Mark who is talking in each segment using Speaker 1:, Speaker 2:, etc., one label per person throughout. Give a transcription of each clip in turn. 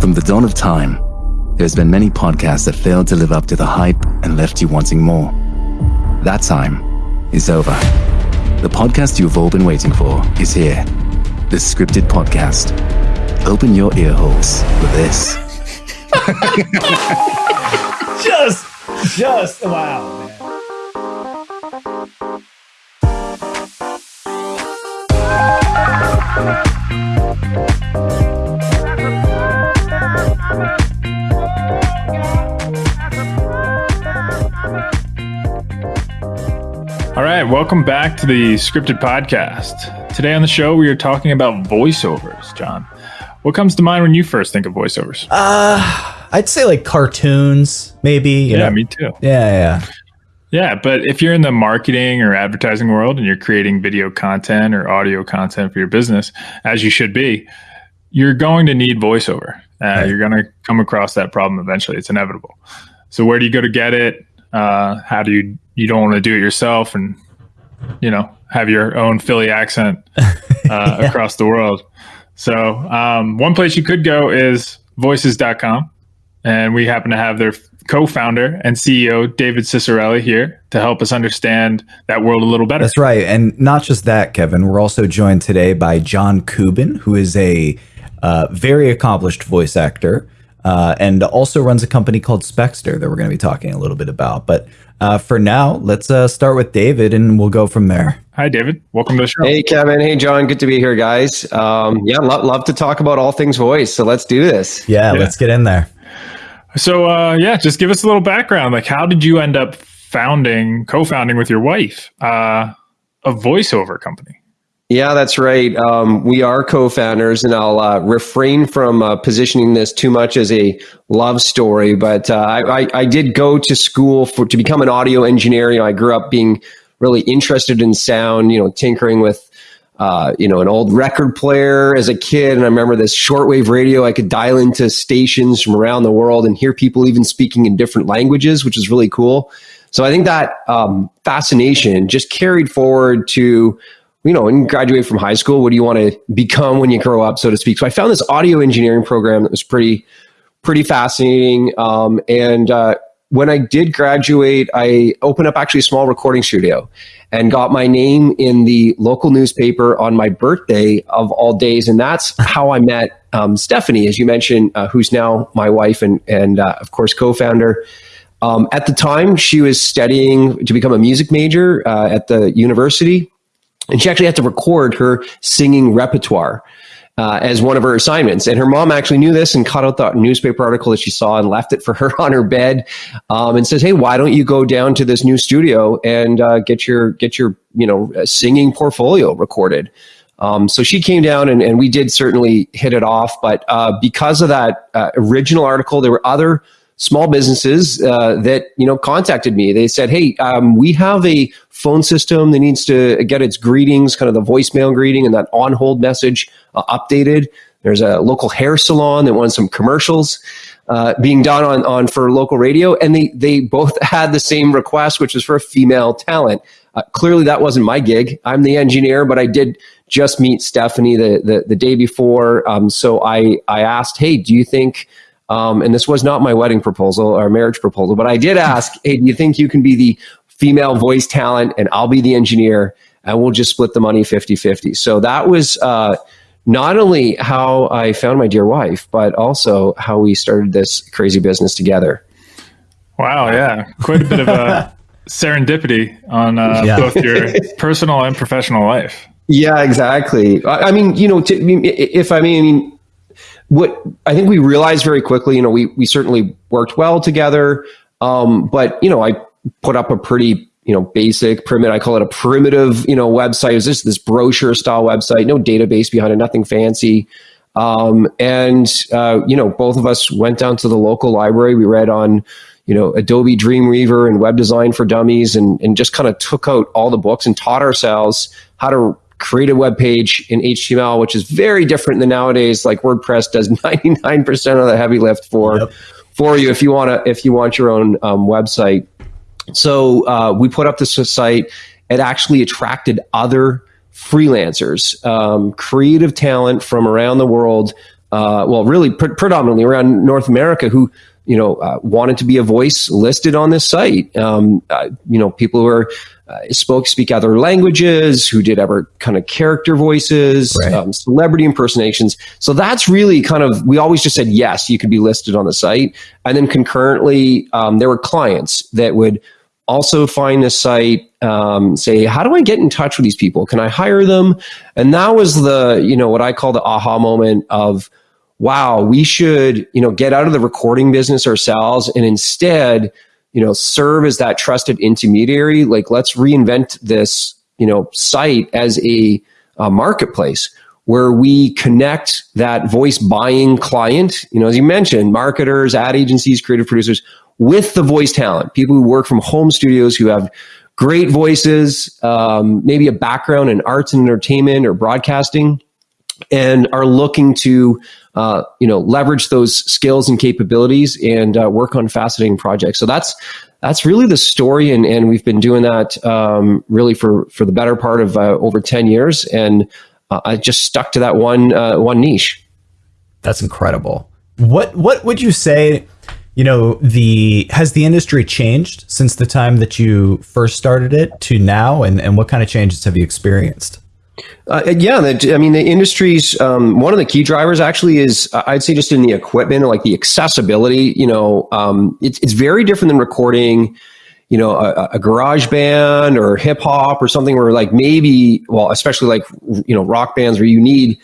Speaker 1: From the dawn of time, there's been many podcasts that failed to live up to the hype and left you wanting more. That time is over. The podcast you've all been waiting for is here. The Scripted Podcast. Open your ear holes for this.
Speaker 2: just, just wow, man.
Speaker 3: All right, welcome back to the scripted podcast. Today on the show, we are talking about voiceovers. John, what comes to mind when you first think of voiceovers?
Speaker 2: Uh, I'd say like cartoons, maybe.
Speaker 3: yeah,
Speaker 2: know?
Speaker 3: me too.
Speaker 2: Yeah, yeah.
Speaker 3: Yeah, but if you're in the marketing or advertising world and you're creating video content or audio content for your business, as you should be, you're going to need voiceover. Uh,
Speaker 2: Right.
Speaker 3: You're going to come across that problem eventually. It's inevitable. So where do you go to get it? Uh, how do you you don't want to do it yourself and you know have your own Philly accent uh, across the world. So um, one place you could go is voices.com. And we happen to have their co-founder and CEO, David Ciccarelli, here to help us understand that world a little better.
Speaker 2: That's right. And not just that, Kevin. We're also joined today by John Kubin, who is a uh, very accomplished voice actor uh, and also runs a company called Spexter that we're going to be talking a little bit about. But uh, for now, let's uh, start with David and we'll go from there.
Speaker 3: Hi, David. Welcome to the show.
Speaker 4: Hey, Kevin. Hey, John. Good to be here, guys. Um, yeah, love, love to talk about all things voice. So let's do this.
Speaker 2: Yeah,
Speaker 3: Yeah.
Speaker 2: let's get in there.
Speaker 3: So, uh, yeah, just give us a little background. Like, how did you end up founding, co-founding with your wife, uh, a voiceover company?
Speaker 4: Yeah, that's right. Um, we are co-founders, and I'll uh, refrain from uh, positioning this too much as a love story. But uh, I, I, did go to school for to become an audio engineer. You know, I grew up being really interested in sound. You know, tinkering with uh, you know, an old record player as a kid. And I remember this shortwave radio. I could dial into stations from around the world and hear people even speaking in different languages, which is really cool. So I think that um, fascination just carried forward to, you know, when you graduate from high school, what do you want to become when you grow up, so to speak? So I found this audio engineering program that was pretty, pretty fascinating. Um, and uh, when I did graduate, I opened up actually a small recording studio and got my name in the local newspaper on my birthday of all days. And that's how I met um, Stephanie, as you mentioned, uh, who's now my wife and, and uh, of course, co founder. Um, at the time, she was studying to become a music major uh, at the university. And she actually had to record her singing repertoire uh, as one of her assignments. And her mom actually knew this and caught out the newspaper article that she saw and left it for her on her bed, um, and says, "Hey, why don't you go down to this new studio and uh, get your get your you know uh, singing portfolio recorded?" Um, so she came down and, and we did certainly hit it off. But uh, because of that uh, original article, there were other small businesses uh, that you know contacted me. They said, "Hey, um, we have a phone system that needs to get its greetings, kind of the voicemail greeting, and that on hold message uh, updated." There's a local hair salon that wants some commercials uh, being done on on for local radio, and they they both had the same request, which was for a female talent. Uh, clearly, that wasn't my gig. I'm the engineer, but I did just meet Stephanie the the, the day before. Um, so I I asked, "Hey, do you think?" Um, and this was not my wedding proposal or marriage proposal, but I did ask, hey, do you think you can be the female voice talent and I'll be the engineer and we'll just split the money 50 50? So that was uh, not only how I found my dear wife, but also how we started this crazy business together.
Speaker 3: Wow, yeah, quite a bit of a serendipity on uh,
Speaker 2: Yeah.
Speaker 3: both your personal and professional life.
Speaker 4: Yeah, exactly. I, I mean, you know, to, I mean, i- if I mean, I mean, what I think we realized very quickly, you know, we we certainly worked well together, um, but you know, I put up a pretty you know basic primitive. I call it a primitive you know website. It was just this brochure style website, no database behind it, nothing fancy. Um, and uh, you know, both of us went down to the local library. We read on you know Adobe Dreamweaver and Web Design for Dummies, and and just kind of took out all the books and taught ourselves how to create a web page in HTML, which is very different than nowadays. Like WordPress does 99% of the heavy lift for
Speaker 2: Yep.
Speaker 4: for you if you want to if you want your own um, website. So uh, we put up this site. It actually attracted other freelancers, um, creative talent from around the world. uh, well, really pre- predominantly around North America, who you know uh, wanted to be a voice listed on this site. Um, uh, you know, people who are uh, spoke speak other languages, who did ever kind of character voices,
Speaker 2: Right.
Speaker 4: um, celebrity impersonations. So that's really kind of we always just said yes, you could be listed on the site, and then concurrently um, there were clients that would also find the site um, say how do i get in touch with these people? Can i hire them? And that was the you know what i call the aha moment of wow we should you know get out of the recording business ourselves and instead you know serve as that trusted intermediary. Like let's reinvent this you know site as a, a marketplace where we connect that voice buying client. You know as you mentioned marketers ad agencies creative producers with the voice talent people who work from home studios who have great voices um, maybe a background in arts and entertainment or broadcasting and are looking to uh, you know leverage those skills and capabilities and uh, work on fascinating projects so that's that's really the story and, and we've been doing that um, really for for the better part of uh, over 10 years and uh, i just stuck to that one uh, one niche
Speaker 2: That's incredible. What what would you say? You know, the has the industry changed since the time that you first started it to now, and and what kind of changes have you experienced?
Speaker 4: Uh, yeah, the, I mean, the industry's um, one of the key drivers actually is uh, I'd say just in the equipment like the accessibility. You know, um, it's it's very different than recording. You know, a, a garage band or hip hop or something where like maybe, well, especially like you know rock bands where you need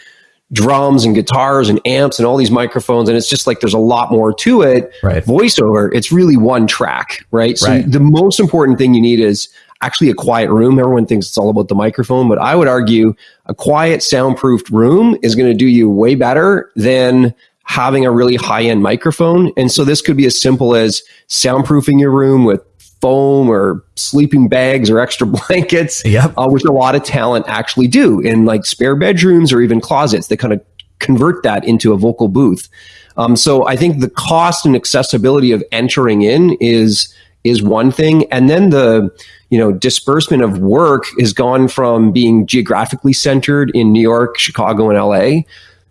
Speaker 4: drums and guitars and amps and all these microphones and it's just like there's a lot more to it
Speaker 2: Right.
Speaker 4: voiceover it's really one track right so
Speaker 2: Right.
Speaker 4: the most important thing you need is actually a quiet room everyone thinks it's all about the microphone but i would argue a quiet soundproofed room is going to do you way better than having a really high end microphone and so this could be as simple as soundproofing your room with foam or sleeping bags or extra blankets
Speaker 2: Yep.
Speaker 4: uh, which a lot of talent actually do in like spare bedrooms or even closets. They kind of convert that into a vocal booth. Um, so I think the cost and accessibility of entering in is is one thing, and then the you know disbursement of work has gone from being geographically centered in New York, Chicago, and LA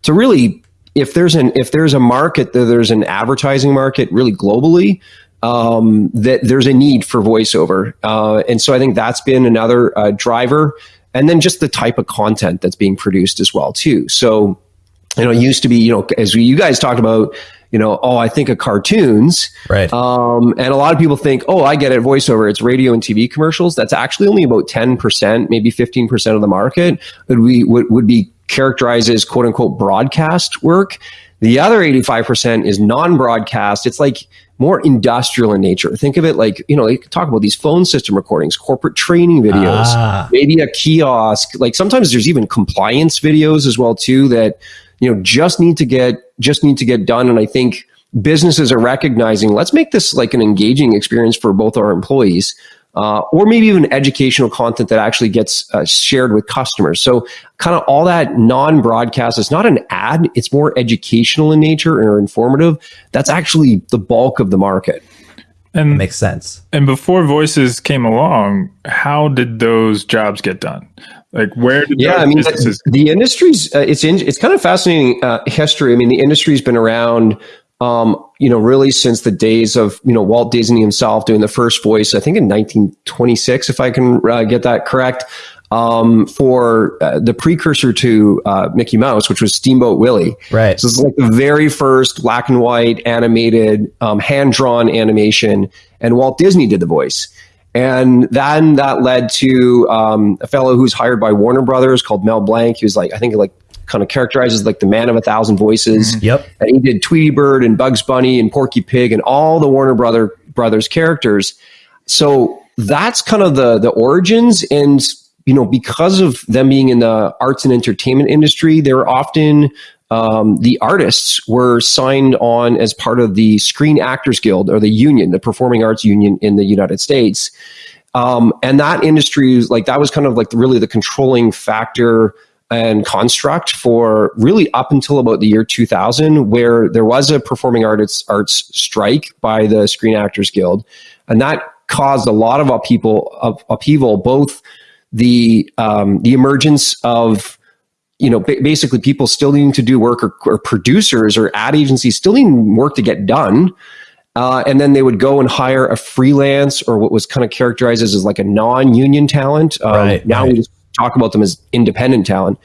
Speaker 4: to really if there's an if there's a market there's an advertising market really globally um, that there's a need for voiceover uh, and so i think that's been another uh, driver and then just the type of content that's being produced as well too so you know it used to be you know as you guys talked about you know oh i think of cartoons
Speaker 2: Right.
Speaker 4: um, and a lot of people think, oh, I get it, voiceover. It's radio and TV commercials. That's actually only about 10%, maybe 15% of the market would, we, would, would be characterized as quote unquote broadcast work. The other 85% is non broadcast. It's like more industrial in nature. Think of it like, you know, they talk about these phone system recordings, corporate training videos,
Speaker 2: Ah.
Speaker 4: maybe a kiosk. Like sometimes there's even compliance videos as well too that, you know, just need to get, just need to get done. And I think, businesses are recognizing let's make this like an engaging experience for both our employees uh, or maybe even educational content that actually gets uh, shared with customers so kind of all that non-broadcast it's not an ad it's more educational in nature or informative that's actually the bulk of the market
Speaker 3: And that
Speaker 2: Makes sense.
Speaker 3: and before voices came along, how did those jobs get done? Like where did
Speaker 4: yeah
Speaker 3: those
Speaker 4: i mean
Speaker 3: businesses
Speaker 4: the, the industry's uh, it's in, it's kind of fascinating uh, history i mean the industry's been around um, you know really since the days of you know walt disney himself doing the first voice i think in 1926 if i can uh, get that correct um, for uh, the precursor to uh, mickey mouse which was steamboat willie
Speaker 2: Right.
Speaker 4: so it's like the very first black and white animated um, hand drawn animation, and Walt Disney did the voice. And then that led to um, a fellow who's hired by Warner Brothers called Mel Blanc. He was like, I think like kind of characterizes like the man of a thousand voices.
Speaker 2: Yep.
Speaker 4: And he did Tweety Bird and Bugs Bunny and Porky Pig and all the Warner Brother Brothers characters. So that's kind of the the origins and you know because of them being in the arts and entertainment industry they're often um, the artists were signed on as part of the Screen Actors Guild or the union, the Performing Arts Union in the United States. Um, and that industry, is like that was kind of like really the controlling factor and construct for really up until about the year 2000, where there was a performing arts arts strike by the Screen Actors Guild, and that caused a lot of upheaval, of upheaval both the um, the emergence of you know, ba- basically people still needing to do work or, or producers or ad agencies still needing work to get done. Uh, and then they would go and hire a freelance or what was kind of characterized as, as like a non-union talent. Um,
Speaker 2: Right,
Speaker 4: now
Speaker 2: right.
Speaker 4: we just talk about them as independent talent.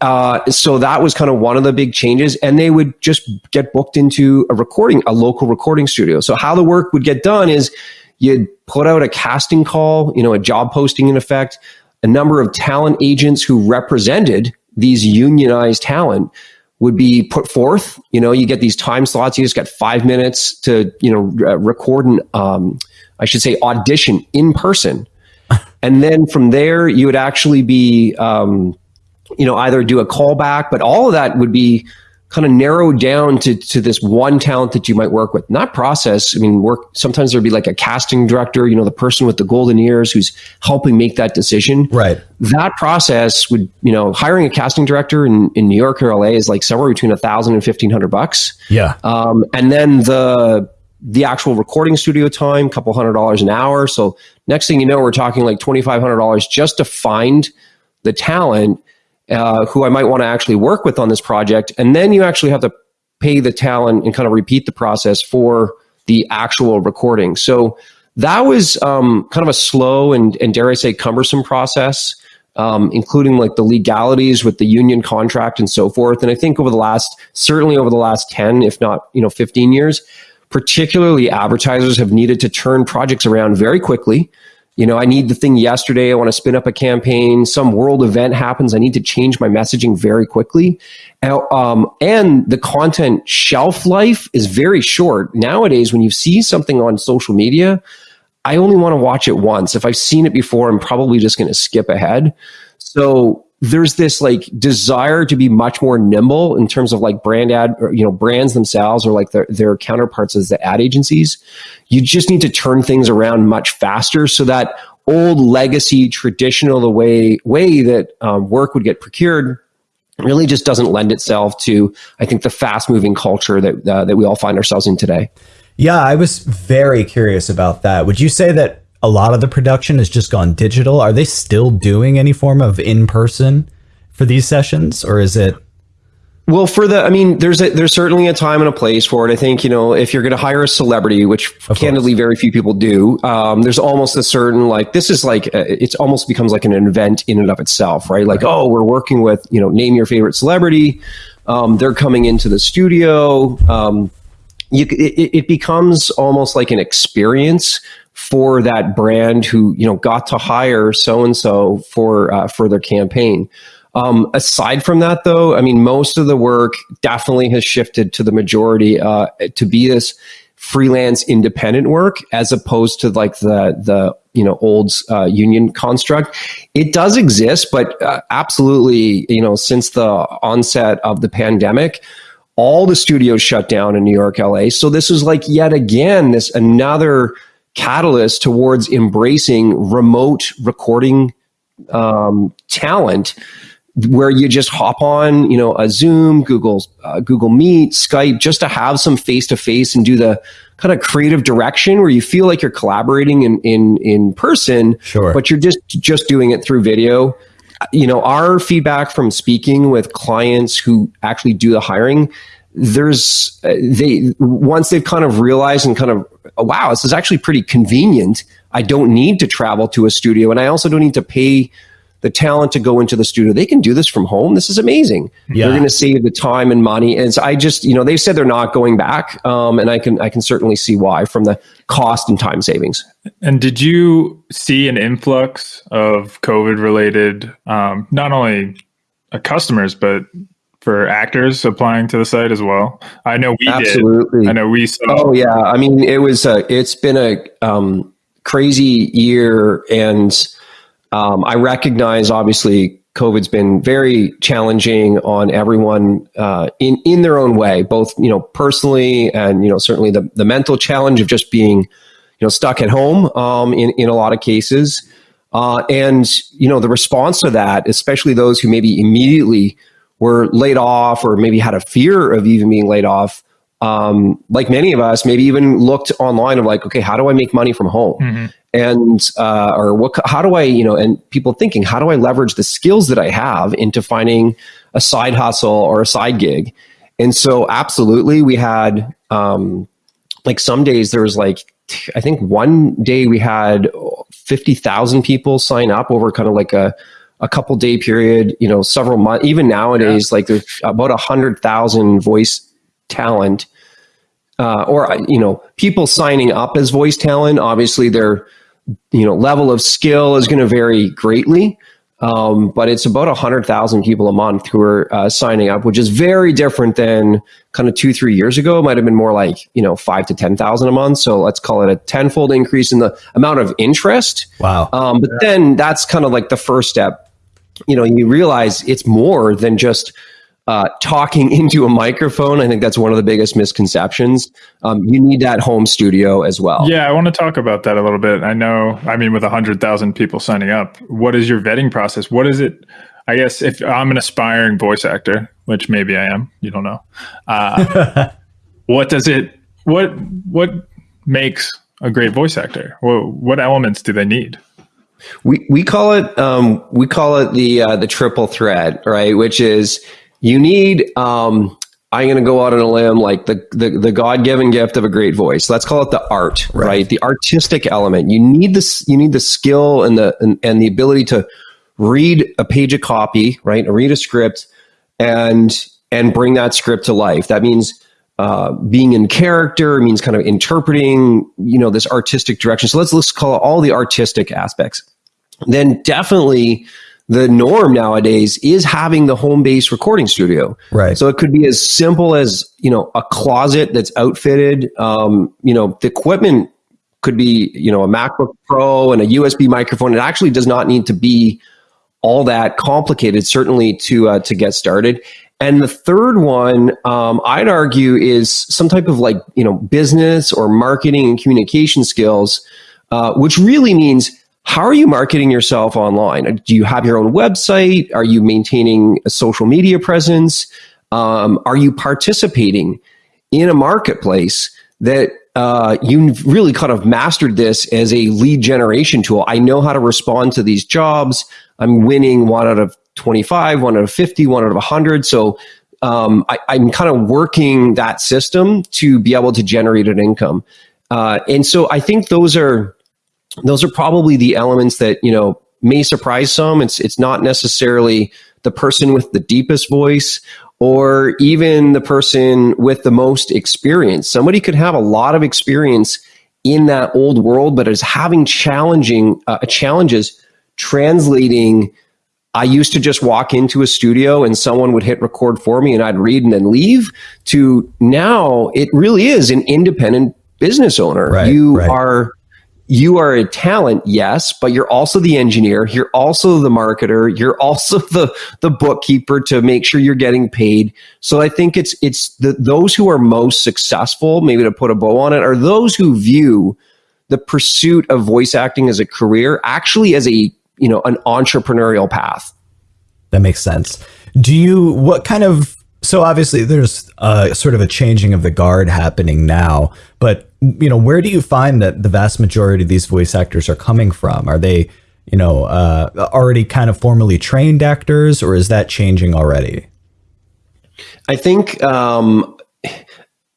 Speaker 4: Uh, so that was kind of one of the big changes, and they would just get booked into a recording, a local recording studio. So how the work would get done is you'd put out a casting call, you know, a job posting in effect. A number of talent agents who represented these unionized talent would be put forth. You know, you get these time slots. You just got five minutes to, you know, record and um, I should say audition in person, and then from there you would actually be, um, you know, either do a callback, but all of that would be kind of narrowed down to to this one talent that you might work with. Not process. I mean, work. Sometimes there'd be like a casting director. You know, the person with the golden ears who's helping make that decision
Speaker 2: Right.
Speaker 4: that process would, you know, hiring a casting director in, in New York or LA is like somewhere between a thousand and fifteen hundred bucks.
Speaker 2: Yeah.
Speaker 4: Um, and then the the actual recording studio time, a couple hundred dollars an hour. So next thing you know, we're talking like twenty five hundred dollars just to find the talent uh, who I might want to actually work with on this project, and then you actually have to pay the talent and kind of repeat the process for the actual recording. So that was um, kind of a slow and, and dare I say cumbersome process, um, including like the legalities with the union contract and so forth. And I think over the last, certainly over the last 10, if not, you know, 15 years, particularly advertisers have needed to turn projects around very quickly. You know, I need the thing yesterday. I want to spin up a campaign. Some world event happens. I need to change my messaging very quickly. And, um, and the content shelf life is very short. Nowadays, when you see something on social media, I only want to watch it once. If I've seen it before, I'm probably just going to skip ahead. So there's this like desire to be much more nimble in terms of like brand ad or you know brands themselves or like their, their counterparts as the ad agencies you just need to turn things around much faster so that old legacy traditional the way way that um, work would get procured really just doesn't lend itself to i think the fast moving culture that uh, that we all find ourselves in today
Speaker 2: Yeah, I was very curious about that. Would you say that a lot of the production has just gone digital? Are they still doing any form of in person for these sessions, or is it?
Speaker 4: Well, for the, I mean, there's a, there's certainly a time and a place for it. I think you know if you're going to hire a celebrity, which candidly very few people do, um, there's almost a certain like this is like uh, it's almost becomes like an event in and of itself, right? Like, oh, we're working with you know name your favorite celebrity. Um, they're coming into the studio. Um, you, it, it becomes almost like an experience for that brand who you know got to hire so and so for uh, for their campaign. Um, aside from that, though, I mean, most of the work definitely has shifted to the majority uh, to be this freelance independent work as opposed to like the the you know old uh, union construct. It does exist, but uh, absolutely, you know, since the onset of the pandemic, all the studios shut down in New York, LA. So this is like yet again this another catalyst towards embracing remote recording um, talent where you just hop on, you know, a Zoom, Google, uh, Google Meet, Skype, just to have some face to face and do the kind of creative direction where you feel like you're collaborating in in in person,
Speaker 2: Sure.
Speaker 4: but you're just just doing it through video. You know, our feedback from speaking with clients who actually do the hiring, there's uh, they once they've kind of realized and kind of oh, wow, this is actually pretty convenient. I don't need to travel to a studio, and I also don't need to pay the talent to go into the studio. They can do this from home. This is amazing.
Speaker 2: Yeah.
Speaker 4: They're going to save the time and money. And so I just, you know, they said they're not going back, um, and I can I can certainly see why from the cost and time savings.
Speaker 3: And did you see an influx of COVID related, um, not only uh, customers, but for actors applying to the site as well? I know we
Speaker 4: Absolutely.
Speaker 3: did. I know we saw.
Speaker 4: Oh yeah, I mean it was a it's been a um, crazy year, and um, I recognize obviously COVID's been very challenging on everyone uh, in in their own way, both you know personally and you know certainly the the mental challenge of just being you know stuck at home um, in in a lot of cases, uh, and you know the response to that, especially those who maybe immediately were laid off or maybe had a fear of even being laid off um, like many of us, maybe even looked online of like, okay, how do I make money from home?
Speaker 3: Mm-hmm.
Speaker 4: And uh, or what? How do I, you know? And people thinking, how do I leverage the skills that I have into finding a side hustle or a side gig? And so, absolutely, we had um, like some days there was like I think one day we had fifty thousand people sign up over kind of like a a couple day period. You know, several months. Even nowadays, yeah. like there's about a hundred thousand voice talent uh, or you know people signing up as voice talent obviously their you know level of skill is going to vary greatly um, but it's about a 100000 people a month who are uh, signing up which is very different than kind of two three years ago it might have been more like you know five to 10000 a month so let's call it a tenfold increase in the amount of interest
Speaker 2: wow
Speaker 4: um, but then that's kind of like the first step you know you realize it's more than just uh, talking into a microphone. I think that's one of the biggest misconceptions. Um, you need that home studio as well.
Speaker 3: Yeah, I want to talk about that a little bit. I know, I mean, with 100,000 people signing up, what is your vetting process? What is it? I guess if I'm an aspiring voice actor, which maybe I am, you don't know. Uh, what does it, what, what makes a great voice actor? What, what elements do they need?
Speaker 4: We, we call it um, we call it the uh, the triple threat, right? Which is you need um, I'm going to go out on a limb like the, the, the God given gift of a great voice. Let's call it the art, right? right? The artistic element. You need this. You need the skill and the and, and the ability to read a page of copy, right? Read a script and and bring that script to life. That means uh, being in character. Means kind of interpreting, you know, this artistic direction. So let's let's call it all the artistic aspects. Then definitely the norm nowadays is having the home base recording studio.
Speaker 2: Right.
Speaker 4: So it could be as simple as, you know, a closet that's outfitted. Um, you know, the equipment could be, you know, a MacBook Pro and a USB microphone. It actually does not need to be all that complicated, certainly to uh, to get started. And the third one, um, I'd argue, is some type of like you know business or marketing and communication skills, uh, which really means how are you marketing yourself online? Do you have your own website? Are you maintaining a social media presence? Um, are you participating in a marketplace that uh, you really kind of mastered this as a lead generation tool? I know how to respond to these jobs. I'm winning one out of 25, one out of 50, one out of 100. So um, I, am kind of working that system to be able to generate an income. Uh, and so I think those are those are probably the elements that you know may surprise some it's it's not necessarily the person with the deepest voice or even the person with the most experience somebody could have a lot of experience in that old world but is having challenging uh, challenges translating I used to just walk into a studio and someone would hit record for me and I'd read and then leave to now it really is an independent business owner.
Speaker 2: Right,
Speaker 4: you
Speaker 2: right.
Speaker 4: are you are a talent, yes, but you're also the engineer. You're also the marketer. You're also the the bookkeeper to make sure you're getting paid. So I think it's it's the, those who are most successful, maybe to put a bow on it, are those who view the pursuit of voice acting as a career actually as a you know an entrepreneurial path.
Speaker 2: That makes sense. Do you what kind of so obviously there's uh, sort of a changing of the guard happening now, but you know where do you find that the vast majority of these voice actors are coming from? Are they you know uh, already kind of formally trained actors, or is that changing already?
Speaker 4: I think um,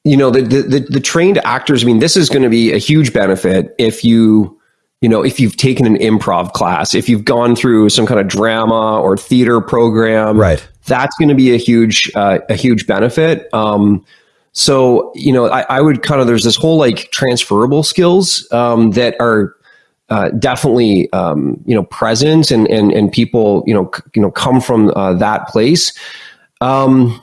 Speaker 4: you know the, the the trained actors. I mean, this is going to be a huge benefit if you you know if you've taken an improv class, if you've gone through some kind of drama or theater program,
Speaker 2: right
Speaker 4: that's going to be a huge uh, a huge benefit. Um, so you know, I, I, would kind of there's this whole like transferable skills um, that are uh, definitely um, you know present and and and people you know you know come from uh, that place. Um,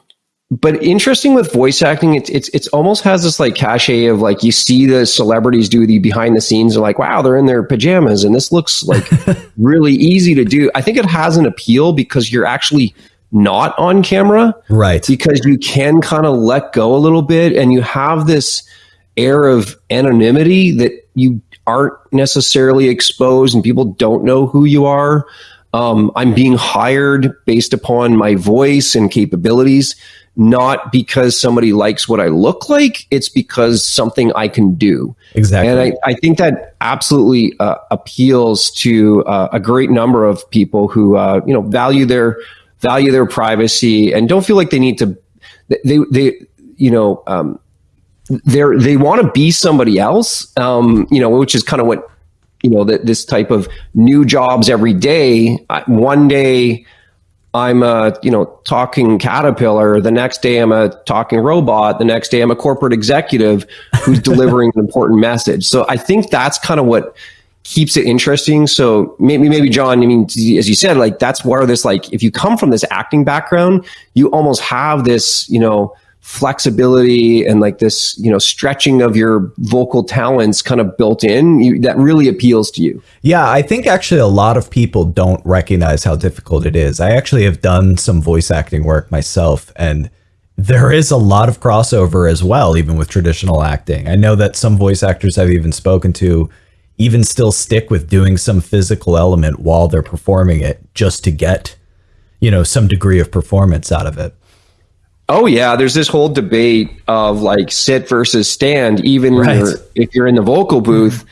Speaker 4: but interesting with voice acting, it's it's it's almost has this like cachet of like you see the celebrities do the behind the scenes and like wow they're in their pajamas and this looks like really easy to do. I think it has an appeal because you're actually not on camera.
Speaker 2: Right.
Speaker 4: Because you can kind of let go a little bit and you have this air of anonymity that you aren't necessarily exposed and people don't know who you are. Um, I'm being hired based upon my voice and capabilities. not because somebody likes what I look like. It's because something I can do.
Speaker 2: Exactly.
Speaker 4: And I, I think that absolutely uh, appeals to uh, a great number of people who, uh, you know, value their, value their privacy and don't feel like they need to, they, they, you know, um, they're, they want to be somebody else, um, you know, which is kind of what, you know, that this type of new jobs every day. One day, I'm a, you know, talking caterpillar. The next day I'm a talking robot. The next day I'm a corporate executive who's delivering an important message. So I think that's kind of what keeps it interesting. So maybe, maybe John, I mean, as you said, like that's where this, like, if you come from this acting background, you almost have this, you know, flexibility and like this, you know, stretching of your vocal talents kind of built in you, that really appeals to you.
Speaker 2: Yeah, I think actually a lot of people don't recognize how difficult it is. I actually have done some voice acting work myself and there is a lot of crossover as well, even with traditional acting. I know that some voice actors I've even spoken to even still stick with doing some physical element while they're performing it just to get, you know, some degree of performance out of it.
Speaker 4: Oh yeah, there's this whole debate of like sit versus stand, even right. you're, if you're in the vocal booth.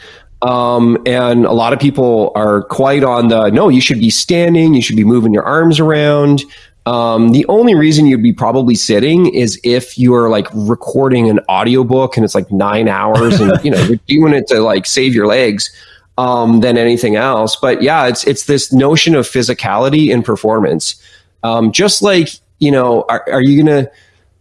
Speaker 4: Um, and a lot of people are quite on the no, you should be standing, you should be moving your arms around. Um, the only reason you'd be probably sitting is if you're like recording an audiobook and it's like nine hours and you know you're doing it to like save your legs um, than anything else. But yeah, it's it's this notion of physicality and performance. Um, just like you know, are, are you to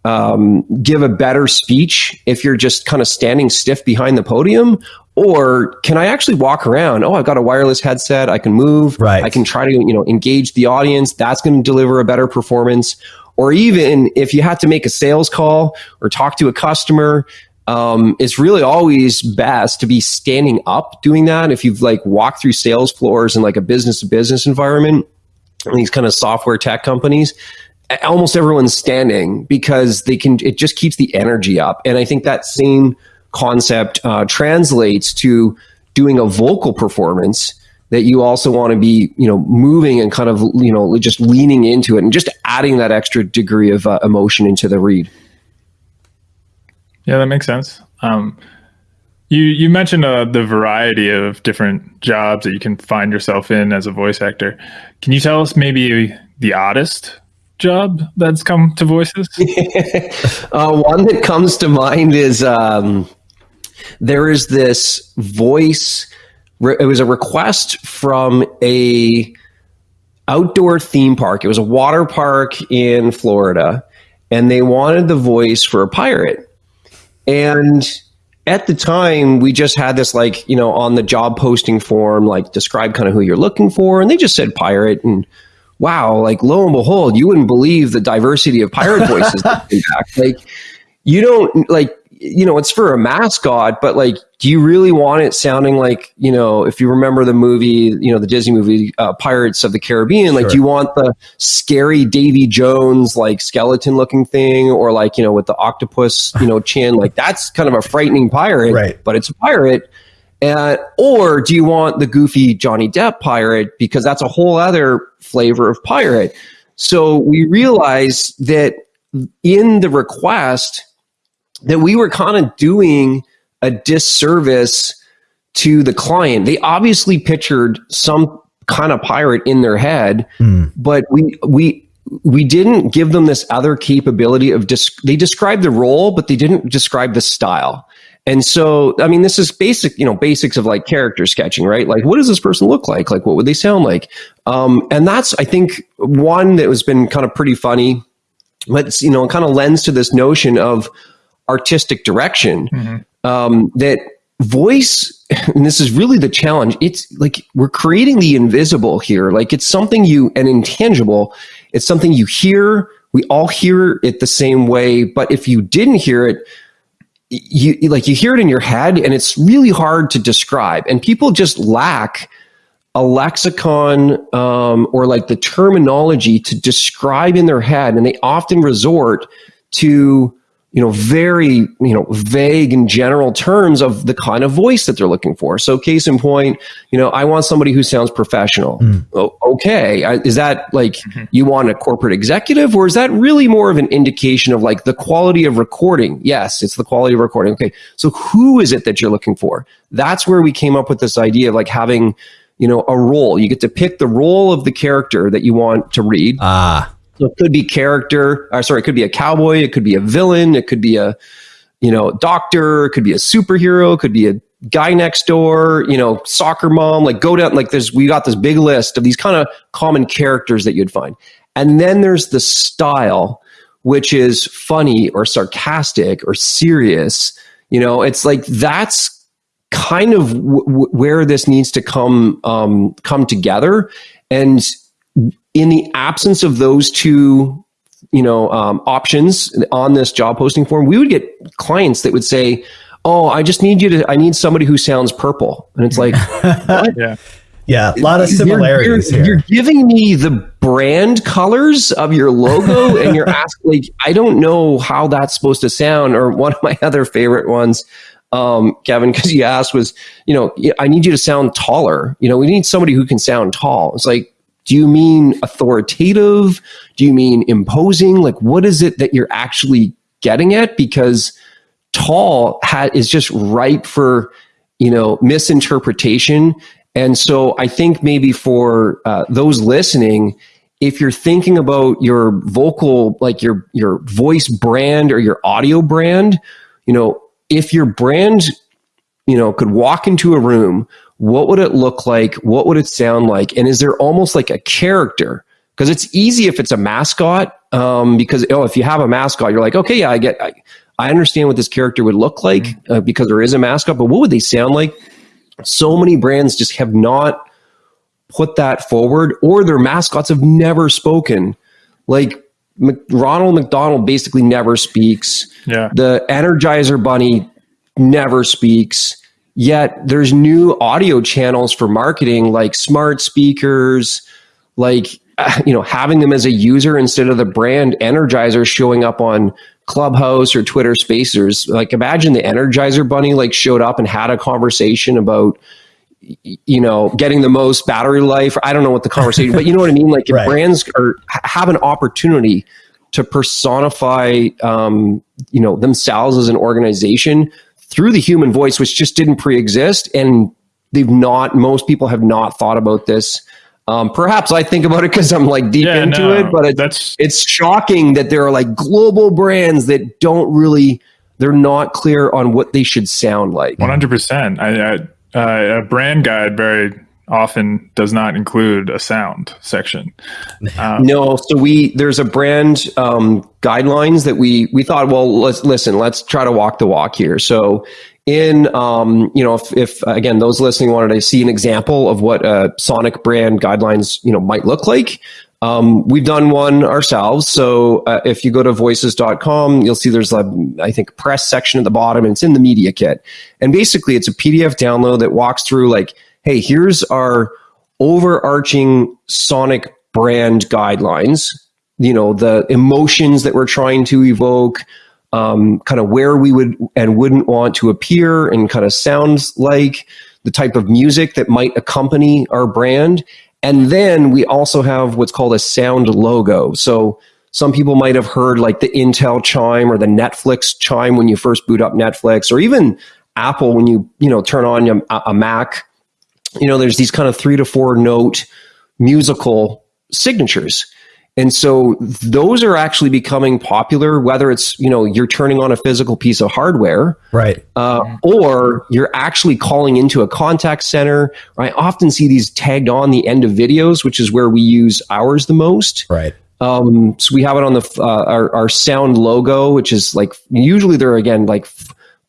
Speaker 4: um, give a better speech if you're just kind of standing stiff behind the podium? Or can I actually walk around? Oh, I've got a wireless headset. I can move.
Speaker 2: Right.
Speaker 4: I can try to, you know, engage the audience. That's going to deliver a better performance. Or even if you had to make a sales call or talk to a customer, um, it's really always best to be standing up doing that. If you've like walked through sales floors in like a business to business environment, and these kind of software tech companies, almost everyone's standing because they can it just keeps the energy up. And i think that same concept uh, translates to doing a vocal performance that you also want to be you know moving and kind of you know just leaning into it and just adding that extra degree of uh, emotion into the read.
Speaker 3: Yeah that makes sense. Um, you you mentioned uh, the variety of different jobs that you can find yourself in as a voice actor. Can you tell us maybe the oddest job that's come to voices?
Speaker 4: uh, one that comes to mind is um, there is this voice. It was a request from a outdoor theme park. It was a water park in Florida, and they wanted the voice for a pirate. And at the time, we just had this like you know on the job posting form, like describe kind of who you're looking for, and they just said pirate and wow, like lo and behold, you wouldn't believe the diversity of pirate voices Like you don't like you know, it's for a mascot, but like, do you really want it sounding like, you know, if you remember the movie, you know, the Disney movie, uh, Pirates of the Caribbean, like, do you want the scary Davy Jones, like skeleton looking thing, or like, you know, with the octopus, you know, chin? Like, that's kind of a frightening pirate,
Speaker 2: right.
Speaker 4: but it's a pirate. Uh, or do you want the goofy Johnny Depp pirate? Because that's a whole other flavor of pirate. So we realized that in the request that we were kind of doing a disservice to the client. They obviously pictured some kind of pirate in their head, mm. but we we we didn't give them this other capability of dis- they described the role, but they didn't describe the style. And so, I mean, this is basic, you know, basics of like character sketching, right? Like, what does this person look like? Like, what would they sound like? Um, and that's, I think, one that has been kind of pretty funny, but, you know, kind of lends to this notion of artistic direction mm-hmm. um, that voice, and this is really the challenge. It's like we're creating the invisible here. Like, it's something you, an intangible, it's something you hear. We all hear it the same way. But if you didn't hear it, you like you hear it in your head and it's really hard to describe. And people just lack a lexicon um, or like the terminology to describe in their head and they often resort to you know, very, you know, vague and general terms of the kind of voice that they're looking for. So, case in point, you know, I want somebody who sounds professional.
Speaker 2: Mm.
Speaker 4: O- okay. I, is that like
Speaker 3: Mhm.
Speaker 4: you want a corporate executive, or is that really more of an indication of like the quality of recording? Yes, it's the quality of recording. Okay. So, who is it that you're looking for? That's where we came up with this idea of like having, you know, a role. You get to pick the role of the character that you want to read.
Speaker 2: Ah,
Speaker 4: So it could be character, or sorry, it could be a cowboy, it could be a villain, it could be a, you know, doctor, it could be a superhero, it could be a guy next door, you know, soccer mom, like go down, like there's, we got this big list of these kind of common characters that you'd find. And then there's the style, which is funny or sarcastic or serious. You know, it's like that's kind of w- w- where this needs to come um, come together. And in the absence of those two you know um, options on this job posting form we would get clients that would say oh i just need you to i need somebody who sounds purple and it's like
Speaker 3: Yeah.
Speaker 2: yeah, a lot of
Speaker 4: you're-
Speaker 2: similarities
Speaker 4: you're,
Speaker 2: here.
Speaker 4: you're giving me the brand colors of your logo and you're asking like i don't know how that's supposed to sound or one of my other favorite ones um, kevin because you asked was you know i need you to sound taller you know we need somebody who can sound tall it's like do you mean authoritative? Do you mean imposing? Like what is it that you're actually getting at? Because tall is just ripe for you know misinterpretation. And so i think maybe for uh, those listening if you're thinking about your vocal like your your voice brand or your audio brand you know if your brand you know could walk into a room what would it look like? What would it sound like? And is there almost like a character? Because it's easy if it's a mascot um, because oh if you have a mascot you're like okay yeah i get i, I understand what this character would look like uh, because there is a mascot but what would they sound like? So many brands just have not put that forward or their mascots have never spoken. Like Mc- ronald mcdonald basically never speaks.
Speaker 3: Yeah.
Speaker 4: the energizer bunny never speaks yet there's new audio channels for marketing like smart speakers like you know having them as a user instead of the brand energizer showing up on clubhouse or twitter spaces like imagine the energizer bunny like showed up and had a conversation about you know getting the most battery life. I don't know what the conversation but you know what i mean? Like if
Speaker 2: Right.
Speaker 4: brands are have an opportunity to personify um, you know themselves as an organization through the human voice which just didn't pre-exist and they've not most people have not thought about this um, perhaps i think about it because i'm like deep
Speaker 3: Yeah,
Speaker 4: into
Speaker 3: no,
Speaker 4: it but it's,
Speaker 3: that's
Speaker 4: it's shocking that there are like global brands that don't really they're not clear on what they should sound like
Speaker 3: One hundred percent. I, I uh, a brand guide very often does not include a sound section. Um,
Speaker 4: No, so we there's a brand um, guidelines that we we thought. Well, let's listen. Let's try to walk the walk here. So, in um, you know, if, if again those listening wanted to see an example of what a Sonic brand guidelines you know might look like, um, we've done one ourselves. So uh, if you go to voices.com, you'll see there's a I think press section at the bottom, and it's in the media kit. And basically, it's a PDF download that walks through like, hey, here's our overarching Sonic brand guidelines you know the emotions that we're trying to evoke um, kind of where we would and wouldn't want to appear and kind of sounds like the type of music that might accompany our brand. And then we also have what's called a sound logo. So some people might have heard like the intel chime or the netflix chime when you first boot up netflix or even apple when you you know turn on a, a mac you know there's these kind of three to four note musical signatures and so those are actually becoming popular whether it's you know you're turning on a physical piece of hardware
Speaker 2: Right.
Speaker 4: uh, or you're actually calling into a contact center i often see these tagged on the end of videos which is where we use ours the most
Speaker 2: Right.
Speaker 4: um, so we have it on the uh, our, our sound logo, which is like usually they're again like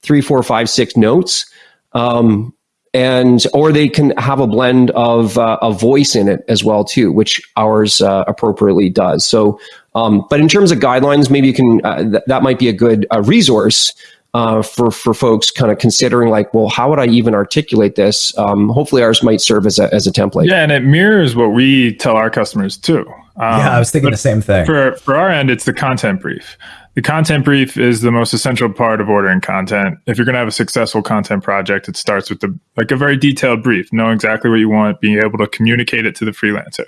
Speaker 4: three, four, five, six notes, um, and or they can have a blend of uh, a voice in it as well too, which ours uh, appropriately does. So, um, but in terms of guidelines, maybe you can uh, th- that might be a good uh, resource. Uh, for for folks kind of considering like, well, how would I even articulate this? Um, hopefully, ours might serve as a as a template.
Speaker 3: yeah, and it mirrors what we tell our customers too. Um,
Speaker 2: yeah, I was thinking the same thing.
Speaker 3: for for our end, it's the content brief. The content brief is the most essential part of ordering content. If you're going to have a successful content project, it starts with the like a very detailed brief, know exactly what you want, being able to communicate it to the freelancer.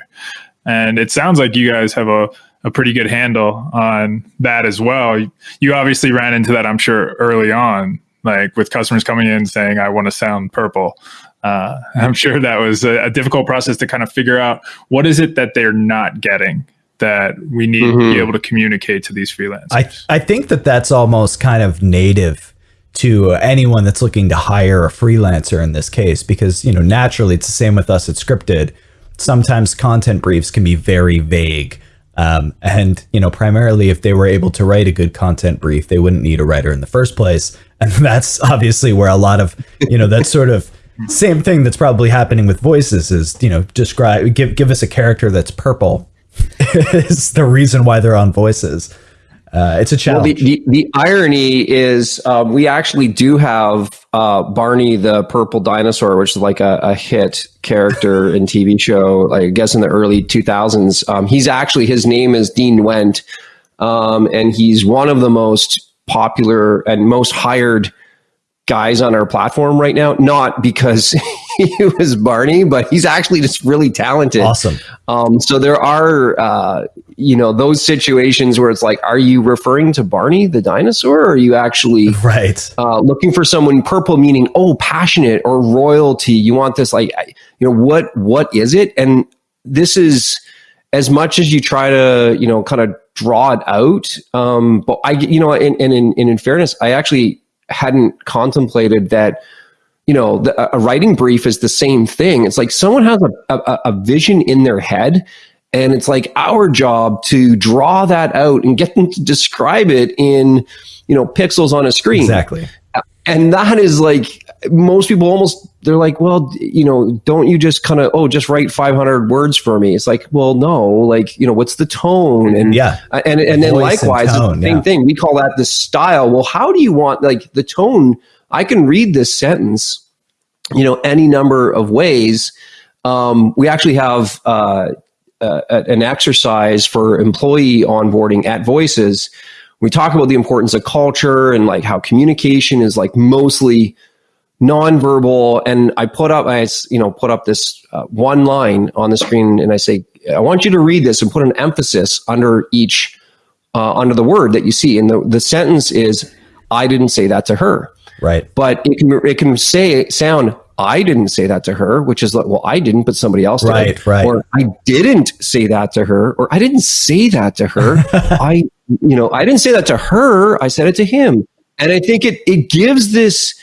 Speaker 3: And it sounds like you guys have a, a pretty good handle on that as well. You obviously ran into that, I'm sure, early on, like with customers coming in saying, I want to sound purple. Uh, I'm sure that was a, a difficult process to kind of figure out what is it that they're not getting that we need mm-hmm. to be mm-hmm. able to communicate to these freelancers.
Speaker 2: I, I think that that's almost kind of native to anyone that's looking to hire a freelancer in this case, because, you know, naturally it's the same with us at Scripted. Sometimes content briefs can be very vague. Um, and, you know, primarily if they were able to write a good content brief, they wouldn't need a writer in the first place. And that's obviously where a lot of, you know, that's sort of same thing that's probably happening with voices is, you know, describe, give, give us a character that's purple is the reason why they're on voices. Uh, it's a challenge.
Speaker 4: Well, the, the, the, irony is um, we actually do have uh, Barney the purple dinosaur, which is like a, a hit character in TV show, I guess in the early 2000s. Um, he's actually, his name is Dean Wendt, um, and he's one of the most popular and most hired guys on our platform right now, not because he was Barney, but he's actually just really talented.
Speaker 2: Awesome.
Speaker 4: Um, so there are, uh, you know, those situations where it's like, are you referring to Barney the dinosaur, or are you actually
Speaker 2: right
Speaker 4: uh, looking for someone purple, meaning oh, passionate or royalty? You want this, like, you know, what what is it? And this is as much as you try to, you know, kind of draw it out. Um, but I, you know, and, and in, and in fairness, I actually hadn't contemplated that you know the, a writing brief is the same thing. It's like someone has a, a, a, vision in their head and it's like our job to draw that out and get them to describe it in you know pixels on a screen.
Speaker 2: Exactly.
Speaker 4: And that is like most people almost they're like well you know don't you just kind of oh just write 500 words for me? It's like well no like you know what's the tone? And
Speaker 2: yeah.
Speaker 4: Uh, and and then likewise tone, the same yeah. thing. We call that the style. Well how do you want like the tone i can read this sentence you know any number of ways um, we actually have uh, uh, an exercise for employee onboarding at voices we talk about the importance of culture and like how communication is like mostly nonverbal. And I put up, I you know, put up this uh, one line on the screen, and I say, I want you to read this and put an emphasis under each uh, under the word that you see. And the the sentence is, I didn't say that to her.
Speaker 2: Right.
Speaker 4: But it can it can say sound I didn't say that to her, which is like, well, I didn't, but somebody else did.
Speaker 2: Right, right.
Speaker 4: Or I didn't say that to her, or I didn't say that to her. I you know, I didn't say that to her. I said it to him. And I think it it gives this